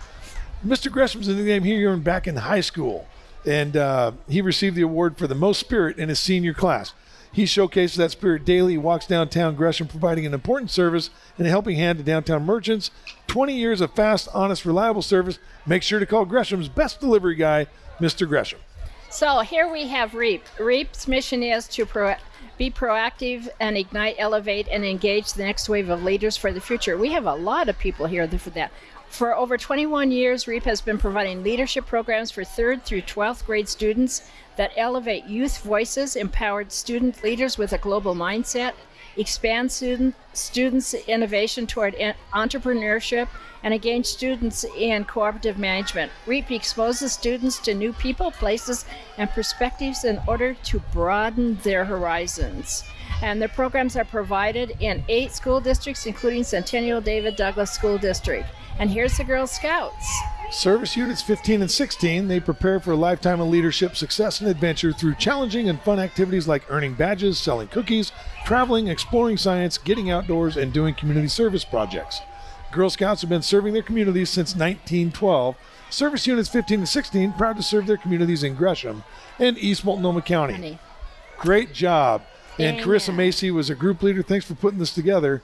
Mr. Gresham's in the game here You're back in high school, and uh, he received the award for the most spirit in his senior class. He showcases that spirit daily. He walks downtown Gresham, providing an important service and a helping hand to downtown merchants. 20 years of fast, honest, reliable service. Make sure to call Gresham's best delivery guy, Mr. Gresham. So here we have REAP. REAP's mission is to pro- be proactive and ignite, elevate, and engage the next wave of leaders for the future. We have a lot of people here for that. For over 21 years, REAP has been providing leadership programs for 3rd through 12th grade students that elevate youth voices, empowered student leaders with a global mindset, expand student, students' innovation toward entrepreneurship, and engage students in cooperative management. REAP exposes students to new people, places, and perspectives in order to broaden their horizons. And the programs are provided in eight school districts, including Centennial David Douglas School District. And here's the Girl Scouts. Service Units 15 and 16, they prepare for a lifetime of leadership, success, and adventure through challenging and fun activities like earning badges, selling cookies, traveling, exploring science, getting outdoors, and doing community service projects. Girl Scouts have been serving their communities since 1912. Service Units 15 and 16 proud to serve their communities in Gresham and East Multnomah County. Great job. And. Carissa Macy was a group leader. Thanks for putting this together.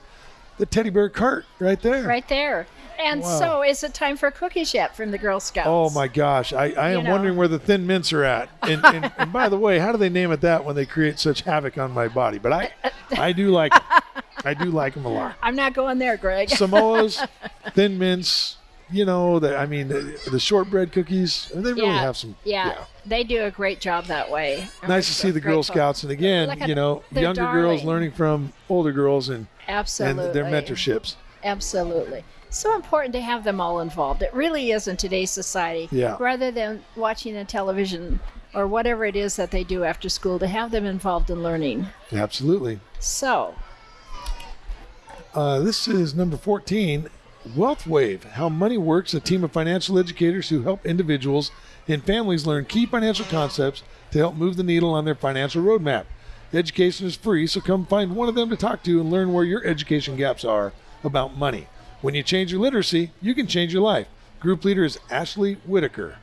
The teddy bear cart right there. Right there. And Wow. so, is it time for cookies yet from the Girl Scouts? Oh my gosh, I, I am know. wondering where the thin mints are at. And, *laughs* and, and by the way, how do they name it that when they create such havoc on my body? But I, I do like I do like them a lot. *laughs* I'm not going there, Greg. *laughs* Samoas, thin mints, you know, the, I mean, the, the shortbread cookies. They really yeah, have some. yeah, they do a great job that way. I'm Nice to see the Girl. Scouts, and again, Look at you know, younger girls learning from older girls and Absolutely. and their mentorships. Absolutely. So important to have them all involved. It really is in today's society. Yeah. Rather than watching a television or whatever it is that they do after school, to have them involved in learning. Absolutely. So, Uh, this is number 14 Wealth Wave How Money Works, a team of financial educators who help individuals and families learn key financial concepts to help move the needle on their financial roadmap. Education is free, so come find one of them to talk to and learn where your education gaps are about money. When you change your literacy, you can change your life. Group leader is Ashley Whitaker.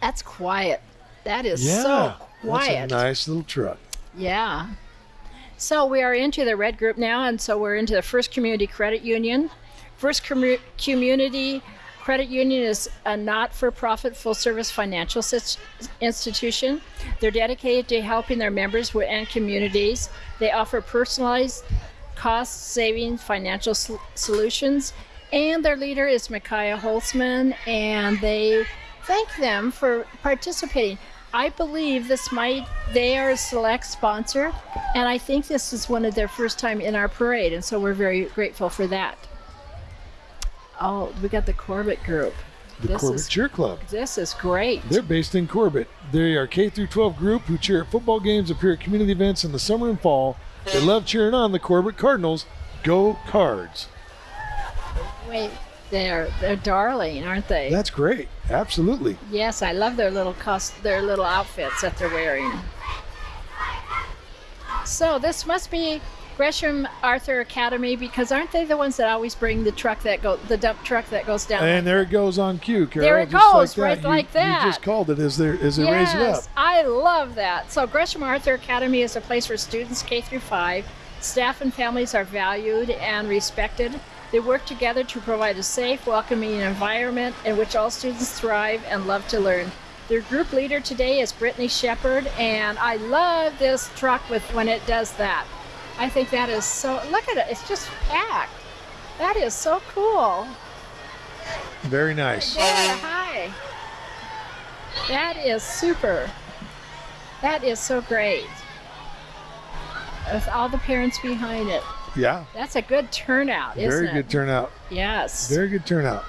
that's quiet. That is Yeah, so quiet. that's a nice little truck. Yeah. So we are into the red group now, and so we're into the First Community Credit Union. First Commu- Community Credit Union is a not for profit full service financial institution. They're dedicated to helping their members and communities. They offer personalized, cost saving financial sol- solutions. And their leader is Micaiah Holtzman, and they thank them for participating. I believe this might, they are a select sponsor, and I think this is one of their first time in our parade, and so we're very grateful for that. Oh, we got the Corbett group. The this Corbett is Cheer Club. this is great. They're based in Corbett. They are K through 12 group who cheer at football games, appear at community events in the summer and fall. They love cheering on the Corbett Cardinals. Go Cards. Wait, they're they're darling, aren't they? That's great. Absolutely. yes, I love their little cost, their little outfits that they're wearing. So this must be Gresham Arthur Academy because aren't they the ones that always bring the truck that go the dump truck that goes down? And there it goes on cue, Carol. There it just goes, like right that. You- like that. You just called it as they as they raise it up. I love that. So Gresham Arthur Academy is a place where students K through 5. Staff and families are valued and respected. They work together to provide a safe, welcoming environment in which all students thrive and love to learn. Their group leader today is Brittany Shepard, and I love this truck with when it does that. I think that is so. Look at it; it's just packed. That is so cool. Very nice. Yeah, hi. That is super. That is so great. With all the parents behind it. Yeah. That's a good turnout, isn't Very it? good turnout. Yes. Very good turnout.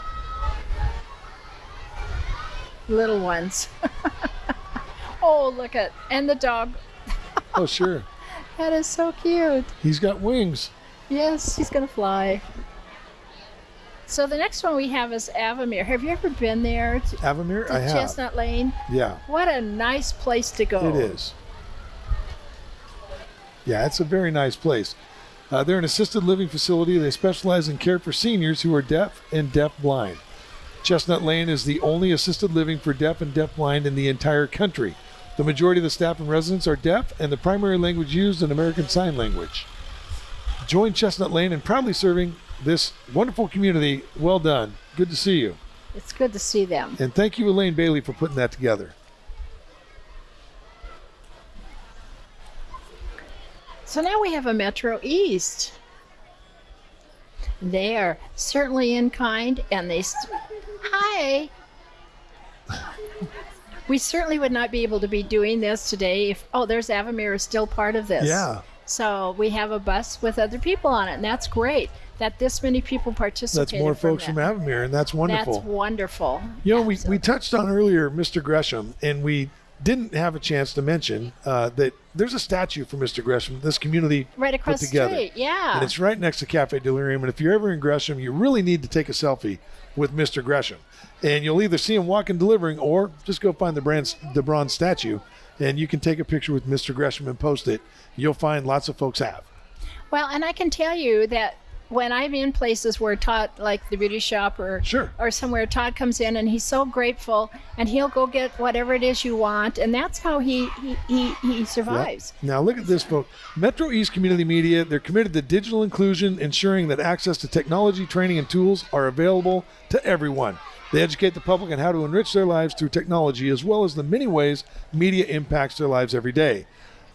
Little ones. *laughs* oh, look at and the dog. Oh, sure. *laughs* That is so cute. He's got wings. Yes, he's gonna fly. So the next one we have is Avamere. Have you ever been there to, Avamere? to I have. Chestnut Lane? Yeah, What a nice place to go. it is. Yeah, it's a very nice place. Uh, they're an assisted living facility. They specialize in care for seniors who are deaf and deaf blind. Chestnut Lane is the only assisted living for deaf and deaf blind in the entire country. The majority of the staff and residents are deaf, and the primary language used is American Sign Language. Join Chestnut Lane in proudly serving this wonderful community. Well done. Good to see you. it's good to see them. And thank you, Elaine Bailey, for putting that together. So now we have a Metro East. They are certainly in kind, and they. Hi. We certainly would not be able to be doing this today if. Oh, there's Avamere is still part of this. Yeah. So we have a bus with other people on it, and that's great that this many people participated. That's more folks from, from Avamere, and that's wonderful. That's wonderful. You know, we, we touched on earlier Mr. Gresham, and we didn't have a chance to mention uh, that there's a statue for Mr. Gresham. This community right across put together. the street, yeah, and it's right next to Cafe Delirium. And if you're ever in Gresham, you really need to take a selfie with Mr. Gresham, and you'll either see him walking delivering, or just go find the brand the bronze statue, and you can take a picture with Mr. Gresham and post it. You'll find lots of folks have. Well, and I can tell you that when I'm in places where Todd, like the beauty shop or sure. or somewhere, Todd comes in and he's so grateful, and he'll go get whatever it is you want, and that's how he he he, he survives. Yep. Now look at this, folks. Metro East Community Media. They're committed to digital inclusion, ensuring that access to technology, training, and tools are available to everyone. They educate the public on how to enrich their lives through technology, as well as the many ways media impacts their lives every day.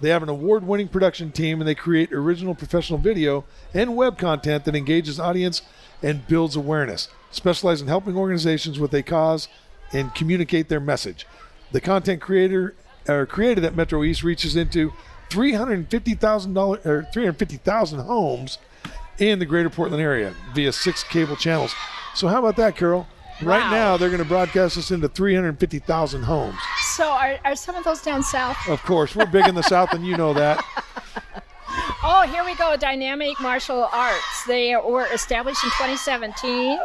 They have an award winning production team and they create original professional video and web content that engages audience and builds awareness. Specialize in helping organizations with a cause and communicate their message. The content creator or created at Metro East reaches into 350,000 or 350,000 homes in the greater Portland area via six cable channels. So how about that, Carol? Right Wow. now, they're going to broadcast us into 350,000 homes. So are, are some of those down south? Of course, we're big in the South, and you know that. *laughs* Oh, here we go. Dynamic Martial Arts. They were established in 2017.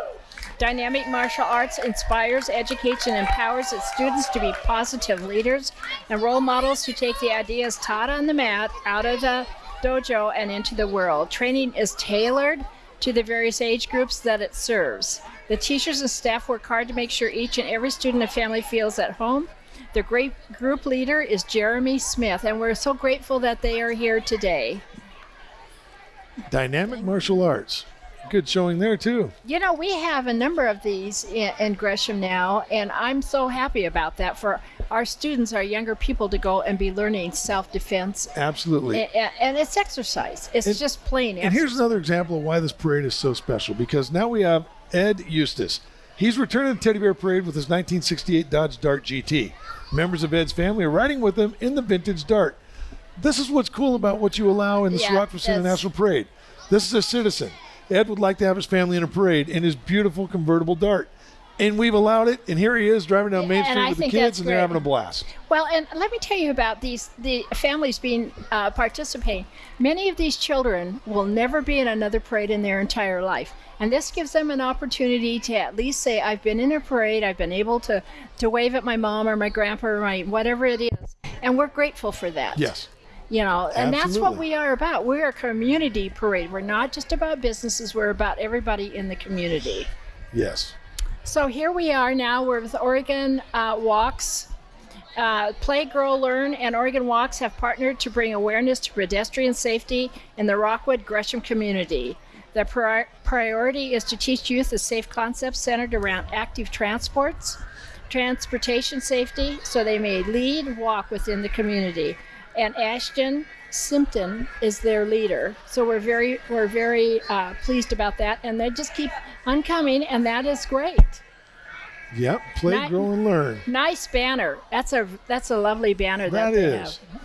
Dynamic martial arts inspires, educates, and empowers its students to be positive leaders and role models who take the ideas taught on the mat out of the dojo and into the world. Training is tailored to the various age groups that it serves. The teachers and staff work hard to make sure each and every student and family feels at home. The great group leader is Jeremy Smith, and we're so grateful that they are here today. Dynamic martial arts. Good showing there, too. You know, we have a number of these in, in Gresham now, and I'm so happy about that for our students, our younger people, to go and be learning self defense. Absolutely. And, and it's exercise. It's And- just plain And here's another example of why this parade is so special because now we have Ed Eustace. He's returning the Teddy Bear Parade with his 1968 Dodge Dart GT. Members of Ed's family are riding with him in the vintage Dart. This is what's cool about what you allow in the Yeah, Rockford that's- International Parade. This is a citizen. Ed would like to have his family in a parade in his beautiful convertible Dart. And we've allowed it, and here he is driving down Main Street with the kids, and they're having a blast. Well, and let me tell you about these the families being uh, participating. Many of these children will never be in another parade in their entire life, and this gives them an opportunity to at least say, "I've been in a parade. I've been able to to wave at my mom or my grandpa or my whatever it is," and we're grateful for that. Yes. You know, and that's what we are about. We're a community parade. We're not just about businesses. We're about everybody in the community. Yes. So here we are now. We're with Oregon uh, Walks. Uh, Play, Grow, Learn, and Oregon Walks have partnered to bring awareness to pedestrian safety in the Rockwood Gresham community. The pri- priority is to teach youth the safe concepts centered around active transports, transportation safety, so they may lead, walk within the community. And Ashton Simpton is their leader, so we're very we're very uh, pleased about that, and they just keep on coming, and that is great. Yep. Play, Ni- grow, and learn. Nice banner. That's a that's a lovely banner That that, they is. have.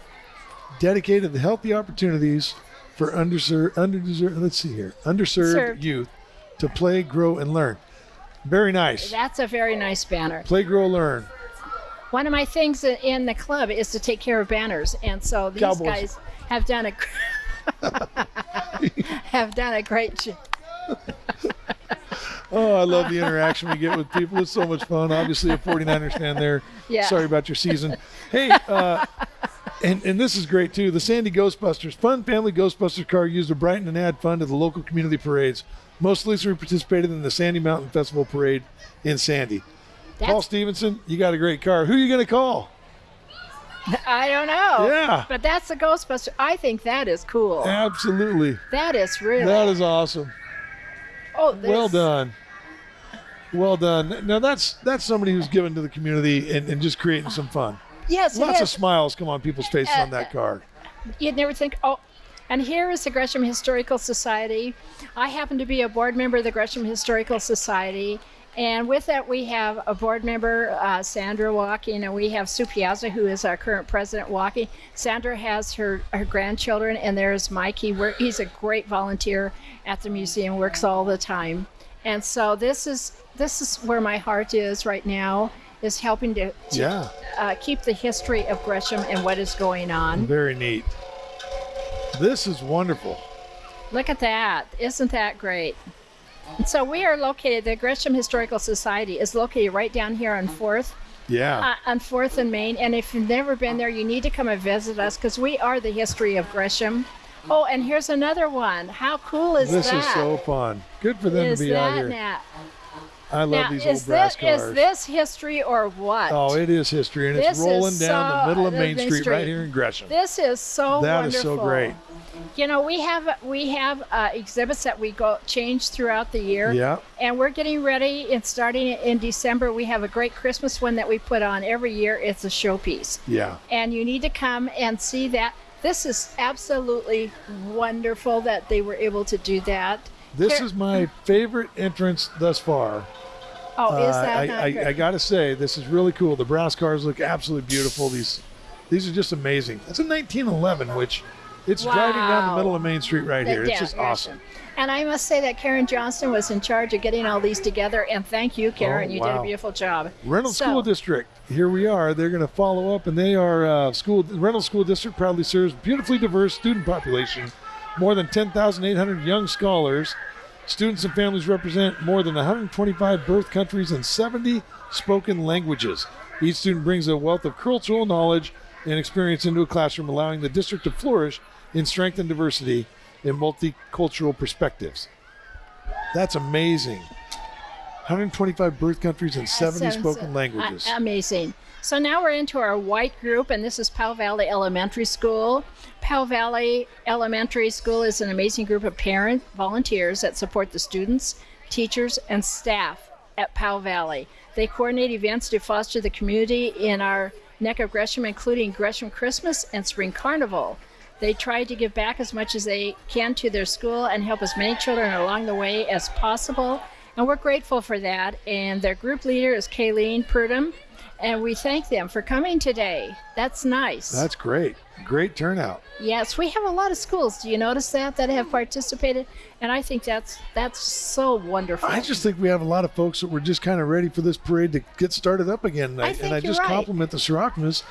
dedicated to healthy opportunities for underserved, underserved. let's see here, underserved Served. youth to play, grow, and learn. Very nice. That's a very nice banner. Play, grow, learn. One of my things in the club is to take care of banners, and so these Cowboys. guys have done a *laughs* have done a great job. *laughs* Oh, I love the interaction we get with people. It's so much fun. Obviously, a 49ers fan there. *laughs* Yeah. Sorry about your season. Hey, uh, and, and this is great too. The Sandy Ghostbusters, fun family Ghostbusters car used to brighten and add fun to the local community parades. Most recently participated in the Sandy Mountain Festival Parade in Sandy. Paul Stevenson, you got a great car. Who are you going to call? I don't know. Yeah. But that's the Ghostbuster. I think that is cool. Absolutely. That is really. That is awesome. oh, Well done. Well done. Now that's that's somebody who's given to the community and, and just creating some fun. Yes, Lots of smiles come on people's uh, faces on that uh, card. You'd never think, oh, and here is the Gresham Historical Society. I happen to be a board member of the Gresham Historical Society. And with that, we have a board member, uh, Sandra Walking, and we have Sue Piazza, who is our current president, walking. Sandra has her, her grandchildren, and there's Mikey. He work, he's a great volunteer at the museum, works all the time. And so this is this is where my heart is right now, is helping to, to Yeah, uh, keep the history of Gresham and what is going on. very neat. This is wonderful. Look at that. Isn't that great? So we are located, the Gresham Historical Society is located right down here on 4th, Yeah. uh, on 4th and Main. And if you've never been there, you need to come and visit us because we are the history of Gresham. Oh, and here's another one. How cool is that? this is so fun. Good for them Is to be out that here. now? I love now, these old brass this, cars. is this history or what? oh, it is history, and it's This is rolling down so- the middle of Main Main Street, right here in Gresham. This is so That is wonderful. so great. You know, we have we have uh, exhibits that we go change throughout the year. Yeah. And we're getting ready. And starting in December, we have a great Christmas one that we put on every year. It's a showpiece, Yeah. and you need to come and see that. This is absolutely wonderful that they were able to do that. This Here- is my favorite entrance thus far. Oh, is Uh, that I, not I, good? I gotta say, this is really cool. The brass cars look absolutely beautiful. These, these are just amazing. It's a 1911, which it's driving down the middle of Main Street right here. It's Yeah, just awesome. And I must say that Karen Johnston was in charge of getting all these together. And thank you, Karen. Oh, you did a beautiful job. Reynolds So- School District. Here we are. They're going to follow up, and they are uh, school. Reynolds School District proudly serves beautifully diverse student population, more than 10,800 young scholars. Students and families represent more than 125 birth countries and 70 spoken languages. Each student brings a wealth of cultural knowledge and experience into a classroom, allowing the district to flourish in strength and diversity in multicultural perspectives. That's amazing. 125 birth countries and 70 spoken uh, languages. amazing. So now we're into our white group, and this is Powell Valley Elementary School. Powell Valley Elementary School is an amazing group of parent volunteers that support the students, teachers, and staff at Powell Valley. They coordinate events to foster the community in our neck of Gresham, including Gresham Christmas and Spring Carnival. They try to give back as much as they can to their school and help as many children along the way as possible. And we're grateful for that. And their group leader is Kayleen Purdom. And we thank them for coming today. That's nice. That's great. Great turnout. yes, we have a lot of schools. Do you notice that that have participated? And I think that's that's so wonderful. I just think we have a lot of folks that were just kind of ready for this parade to get started up again. I and think I you're just right. compliment the Soroptimists.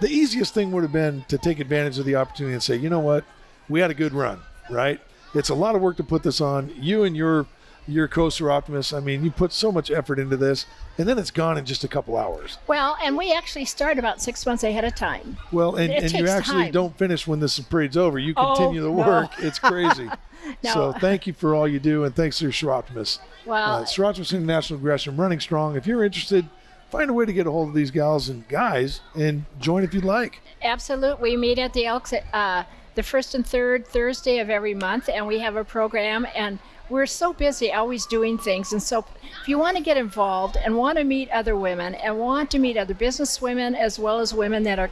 The easiest thing would have been to take advantage of the opportunity and say, you know what, we had a good run, right? It's a lot of work to put this on. You and your your coaster Optimus, I mean, you put so much effort into this, and then it's gone in just a couple hours. well, and we actually start about six months ahead of time. Well, and, and you actually time. don't finish when this parade's over. You Oh, continue the no. work. It's crazy. *laughs* No. So thank you for all you do, and thanks to your Soroptimists. Well, uh, Soroptimist International Gresham running strong. If you're interested, find a way to get a hold of these gals and guys and join if you'd like. Absolutely. We meet at the Elks uh, the first and third Thursday of every month, and we have a program. And we're so busy always doing things. And so, if you want to get involved and want to meet other women and want to meet other business women as well as women that are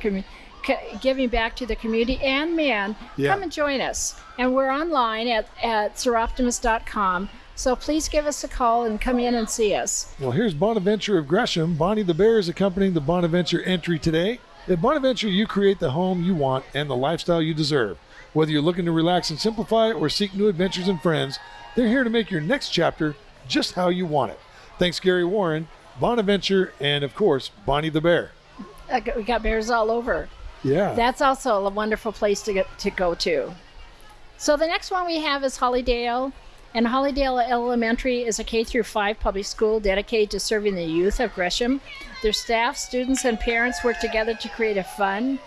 giving back to the community and men, Yeah. come and join us. And we're online at, at soroptimist.com. So please give us a call and come in and see us. Well, here's Bonaventure of Gresham. Bonnie the Bear is accompanying the Bonaventure entry today. At Bonaventure, you create the home you want and the lifestyle you deserve. Whether you're looking to relax and simplify or seek new adventures and friends, they're here to make your next chapter just how you want it. Thanks, Gary Warren, Bonaventure, and of course, Bonnie the Bear. We got bears all over. Yeah. That's also a wonderful place to get to go to. So the next one we have is Hollydale, and Hollydale Elementary is a K through 5 public school dedicated to serving the youth of Gresham. Their staff, students, and parents work together to create a fun,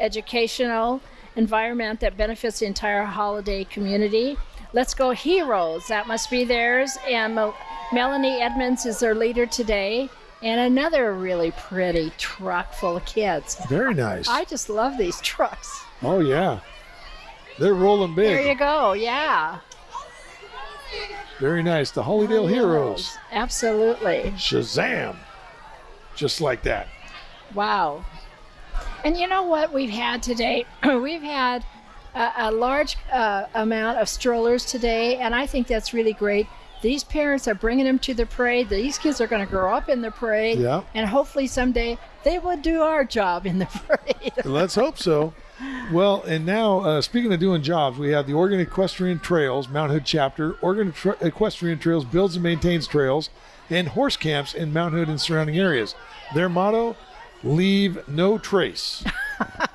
educational environment that benefits the entire Hollydale community. Let's go heroes. That must be theirs. And Mel- Melanie Edmonds is their leader today. And another really pretty truck full of kids. Very nice. I just love these trucks. oh, yeah. They're rolling big. There you go. Yeah. Very nice. The Hollydale Heroes. Absolutely. Shazam. Just like that. Wow. And you know what we've had today? *clears throat* we've had a, a large uh, amount of strollers today, and I think that's really great. These parents are bringing them to the parade. These kids are going to grow up in the parade, Yeah. and hopefully someday they will do our job in the *laughs* parade. Let's hope so. Well, and now, uh, speaking of doing jobs, we have the Oregon Equestrian Trails Mount Hood chapter. Oregon Tra- Equestrian Trails builds and maintains trails and horse camps in Mount Hood and surrounding areas. Their motto: "Leave no trace." *laughs*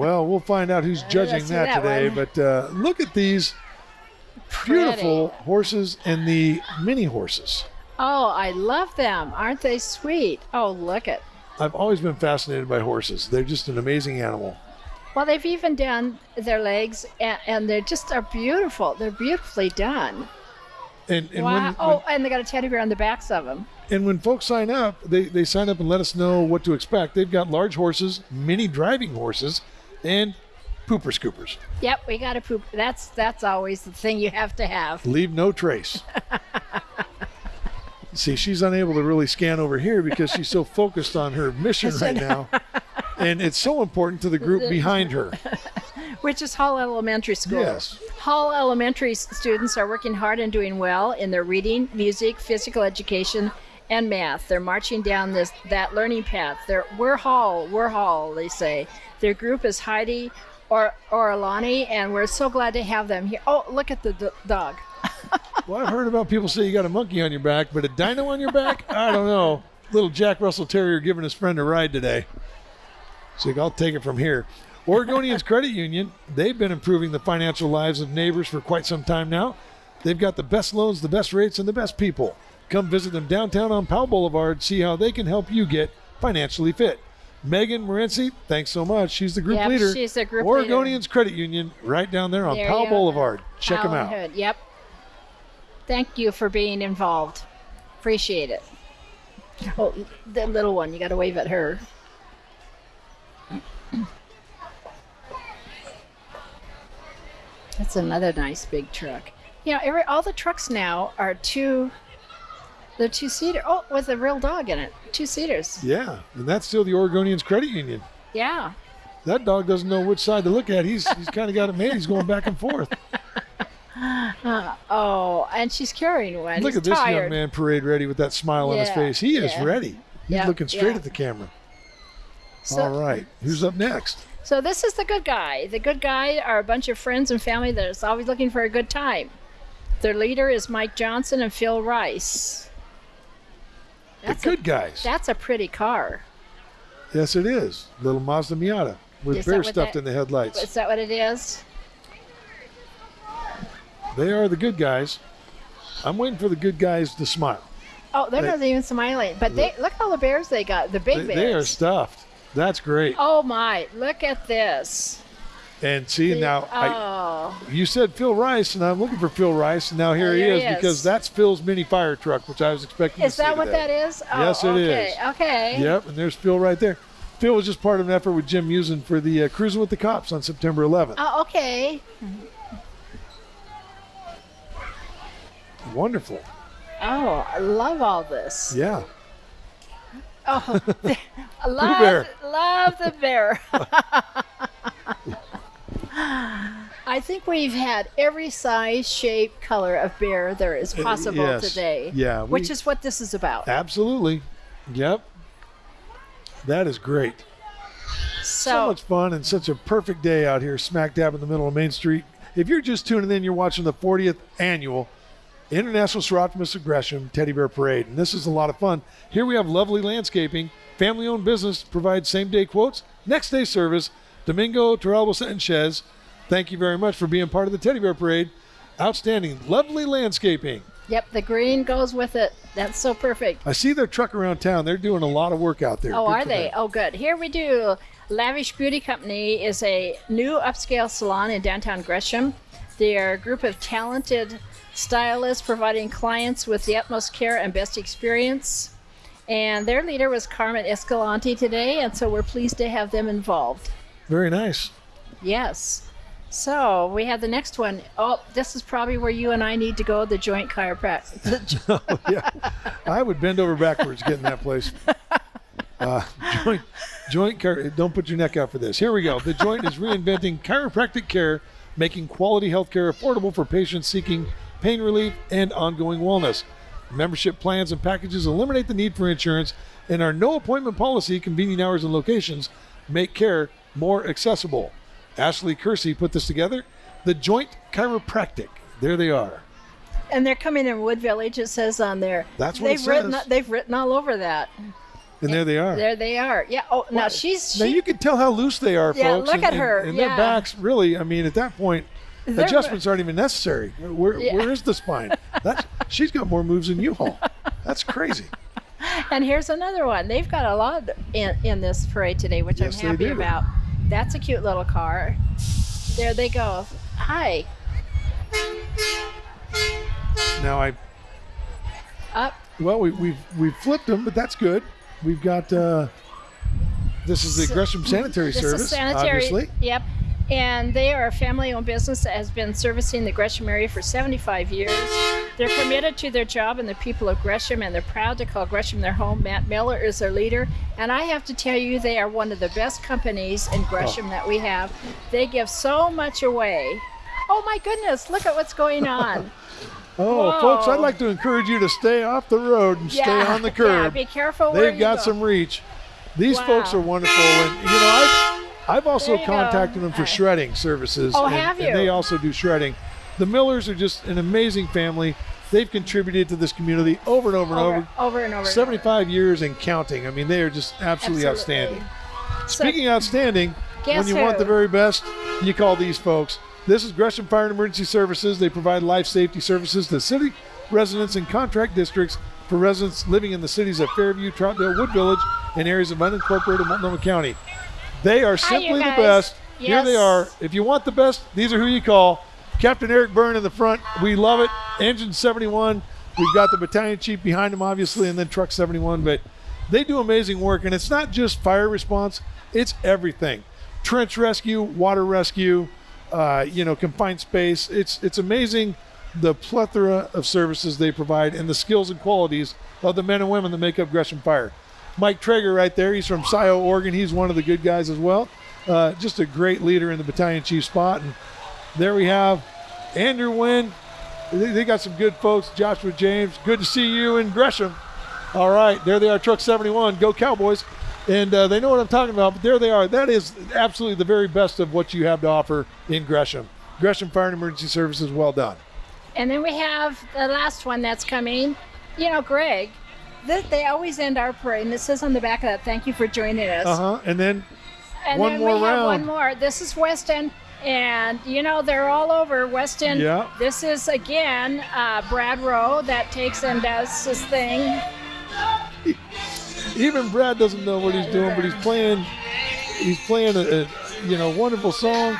well, we'll find out who's *laughs* judging that, that today. one. But uh, look at these beautiful Pretty. horses and the mini horses. Oh, I love them. Aren't they sweet? Oh, look at. I've always been fascinated by horses. They're just an amazing animal. Well, they've even done their legs, and, and they're just are beautiful. They're beautifully done. And, and wow. when, when- oh, and they got a teddy bear on the backs of them. And when folks sign up, they, they sign up and let us know what to expect. They've got large horses, mini driving horses, and pooper scoopers. Yep, we got to poop. That's that's always the thing you have to have. Leave no trace. *laughs* See, she's unable to really scan over here because she's so focused on her mission right now. And it's so important to the group behind her. *laughs* Which is Hall Elementary School. Yes. Hall Elementary students are working hard and doing well in their reading, music, physical education, and math. They're marching down this that learning path. They're we're Hall, we're Hall, they say. Their group is Heidi or Orlani, and we're so glad to have them here. Oh, look at the d- dog. *laughs* Well, I've heard about people say you got a monkey on your back, but a dino on your back? I don't know. Little Jack Russell Terrier giving his friend a ride today. So I'll take it from here. Oregonians Credit Union, they've been improving the financial lives of neighbors for quite some time now. They've got the best loans, the best rates, and the best people. Come visit them downtown on Powell Boulevard, see how they can help you get financially fit. Megan Morency, thanks so much. She's the group Yep, leader. she's the group leader. Oregonians Credit Union, right down there on There Powell Boulevard. Check them out. Hood, Yep. Thank you for being involved. Appreciate it. Oh, the little one, you got to wave at her. That's another nice big truck. You know, every all the trucks now are two. They're two seater. Oh, with a real dog in it. Two seaters. Yeah, and that's still the Oregonians Credit Union. Yeah. That dog doesn't know which side to look at. He's he's *laughs* kind of got it made. He's going back and forth. Uh, oh, and she's carrying one. Look He's at this tired. young man parade ready with that smile on his face. He is yeah. ready. He's Yeah, looking straight yeah. at the camera. So- All right, who's up next? So this is the good guy. The good guy are a bunch of friends and family that is always looking for a good time. Their leader is Mike Johnson and Phil Rice. That's the good a, guys. That's a pretty car. yes, it is. Little Mazda Miata with Is that stuffed that- in the headlights. Is that what it is? They are the good guys. I'm waiting for the good guys to smile. Oh, they're They- not even smiling. But they look at all the bears they got. The big They, bears. they are stuffed. That's great. Oh my! Look at this. And see now, I, oh, you said Phil Rice, and I'm looking for Phil Rice, and now here Oh, he is he is. because that's Phil's mini fire truck, which I was expecting. is to see that what today. that is? Oh, Yes, it okay. is. Okay. Yep, and there's Phil right there. Phil was just part of an effort with Jim Musin for the uh, Cruising with the Cops on September 11th. Oh, okay. Wonderful. Oh, I love all this. Yeah. Oh, I *laughs* *laughs* love, bear. love the bear. *laughs* I think we've had every size, shape, color of bear there is uh, possible yes. today. Yeah, we- Which is what this is about. Absolutely. Yep. That is great. So So, much fun and such a perfect day out here, smack dab in the middle of Main Street. If you're just tuning in, you're watching the 40th annual International Soroptimist Gresham Teddy Bear Parade, and this is a lot of fun. Here we have lovely landscaping, family-owned business provides same-day quotes, next-day service. Domingo Torralbo Sanchez, thank you very much for being part of the Teddy Bear Parade. Outstanding, lovely landscaping. yep, the green goes with it. That's so perfect. I see their truck around town. They're doing a lot of work out there. Oh, Good are they? them. Oh, good. Here we do. Lavish Beauty Company is a new upscale salon in downtown Gresham. They are a group of talented stylists providing clients with the utmost care and best experience. And their leader was Carmen Escalante today, and so we're pleased to have them involved. Very nice. Yes. So we have the next one. Oh, this is probably where you and I need to go. The joint chiropractic. *laughs* yeah, I would bend over backwards getting that place. Uh, joint, joint. Chiro- Don't put your neck out for this. Here we go. The joint is reinventing chiropractic care, making quality health care affordable for patients seeking pain relief and ongoing wellness. Membership plans and packages eliminate the need for insurance, and our no appointment policy, convenient hours and locations, make care more accessible. Ashley Kersey put this together. The Joint Chiropractic. There they are. and they're coming in Wood Village. It says on there. That's what they've it written. They've written all over that. And there they are. There they are. Yeah. Oh, now she's. Now you can tell how loose they are, Yeah, folks. look and, at her, And, yeah. their backs, really. I mean, at that point, They're- adjustments aren't even necessary. Where, Yeah. where is the spine? That's she's got more moves than you all. That's crazy. *laughs* and here's another one. They've got a lot in, in this parade today, which Yes, I'm happy about. That's a cute little car. There they go. Hi. Now I Up. well we we've we've flipped them, but that's good. We've got uh, this is the Gresham Sanitary This Service, is sanitary. obviously. Yep. And they are a family-owned business that has been servicing the Gresham area for 75 years. They're committed to their job and the people of Gresham, and they're proud to call Gresham their home. Matt Miller is their leader, and I have to tell you, they are one of the best companies in Gresham oh. that we have. They give so much away. Oh my goodness! Look at what's going on. *laughs* Oh, folks, I'd like to encourage you to stay off the road and stay on the curb. Yeah, curb. be careful They've you got go. some reach. These Wow. folks are wonderful, and you know I've I've also you go. contacted them for shredding services. Oh, and, have and they also do shredding. The Millers are just an amazing family. They've contributed to this community over and over and over, over. over and over. and over. 75 years and counting. I mean, they are just absolutely, Absolutely. outstanding. So- Speaking of outstanding, when you want the very best, you call these folks. This is Gresham Fire and Emergency Services. They provide life safety services to city residents and contract districts for residents living in the cities of Fairview, Troutdale, Wood Village, and areas of unincorporated Multnomah County. They are simply the best. Here they are. If you want the best, these are who you call. Captain Eric Byrne in the front. We love it. Engine 71. We've got the battalion chief behind him, obviously, and then Truck 71. But they do amazing work, and it's not just fire response; it's everything: trench rescue, water rescue, uh, you know, confined space. It's it's amazing the plethora of services they provide and the skills and qualities of the men and women that make up Gresham Fire. Mike Traeger right there. He's from Scio, Oregon. He's one of the good guys as well. Uh, just a great leader in the battalion chief spot. And there we have Andrew Wynn. They, they got some good folks. Joshua James. Good to see you in Gresham. All right, there they are, Truck 71. Go Cowboys. And uh, they know what I'm talking about, but there they are. That is absolutely the very best of what you have to offer in Gresham. Gresham Fire and Emergency Services, well done. And then we have the last one that's coming. You know, Greg, th- they always end our parade, and it says on the back of that, "Thank you for joining us." Uh huh. And then and one then more we have one more. This is Weston, and you know they're all over Weston. Yeah. This is again uh, Brad Rowe that takes and does his thing. *laughs* even Brad doesn't know what he's doing, but he's playing. He's playing a, a you know wonderful song.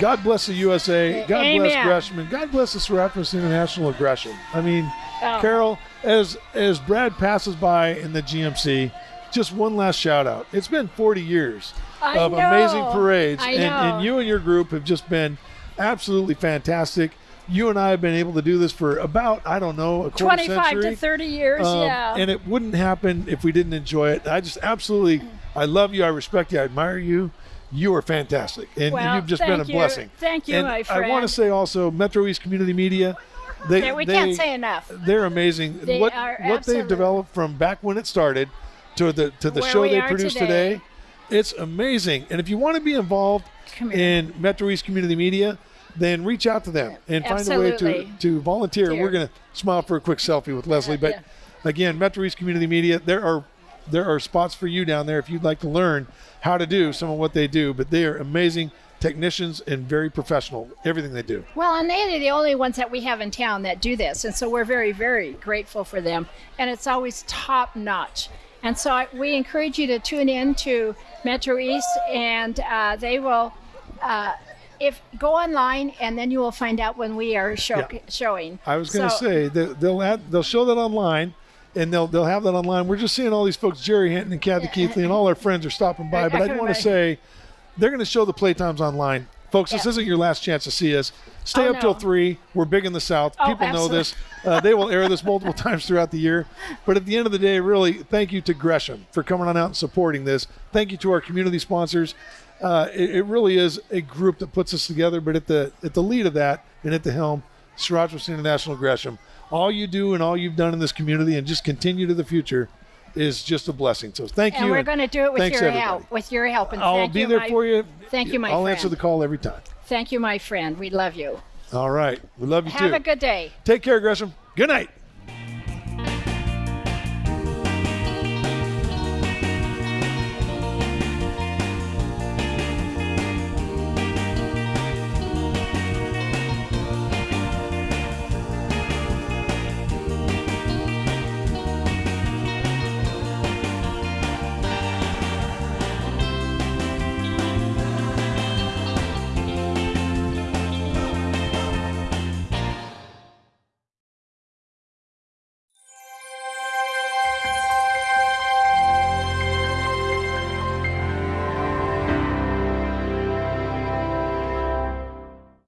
God bless the USA. God bless Gresham, God bless the Soroptimist International Gresham. I mean, Oh. Carol, as as Brad passes by in the GMC, just one last shout out. It's been 40 years I of know. amazing parades, I and, know. and you and your group have just been absolutely fantastic. You and I have been able to do this for about I don't know a quarter 25 century. to 30 years, Um, yeah. And it wouldn't happen if we didn't enjoy it. I just absolutely, I love you. I respect you. I admire you. You are fantastic, and Well, you've just been a you. blessing. Thank you, and my I want to say also, Metro East Community Media. They, Yeah, we they, can't say enough. They're amazing. They what what they've developed from back when it started to the to the Where show they produce today. today, it's amazing. And if you want to be involved in Metro East Community Media, then reach out to them and find a way to, to volunteer. Here. We're going to smile for a quick selfie with Leslie. But yeah. again, Metro East Community Media, there are there are spots for you down there if you'd like to learn how to do some of what they do. But they are amazing technicians and very professional. Everything they do. Well, and they're the only ones that we have in town that do this, and so we're very, very grateful for them. And it's always top notch. And so I, we encourage you to tune in to Metro East, and uh, they will. Uh, if go online, and then you will find out when we are show, Yeah. showing. I was going to So- say that they'll add, they'll show that online, and they'll they'll have that online. We're just seeing all these folks, Jerry Hinton and Kathy Keithley, and all our friends are stopping by. But I want to say they're going to show the playtimes online Folks, this isn't your last chance to see us. Stay Oh, up till three. We're big in the South. Oh, People know this. Uh, they will air this multiple *laughs* times throughout the year. But at the end of the day, really, thank you to Gresham for coming on out and supporting this. Thank you to our community sponsors. Uh, it, it really is a group that puts us together. But at the at the lead of that and at the helm, Soroptimist International Gresham. All you do and all you've done in this community and just continue to the future is just a blessing. So thank And you. we're going to do it with your everybody. help. With your help. And I'll be there my, for you. Thank you, my friend. I'll friend. answer the call every time. Thank you, my friend. We love you. All right. We love you Have too. Have a good day. Take care, Gresham. Good night.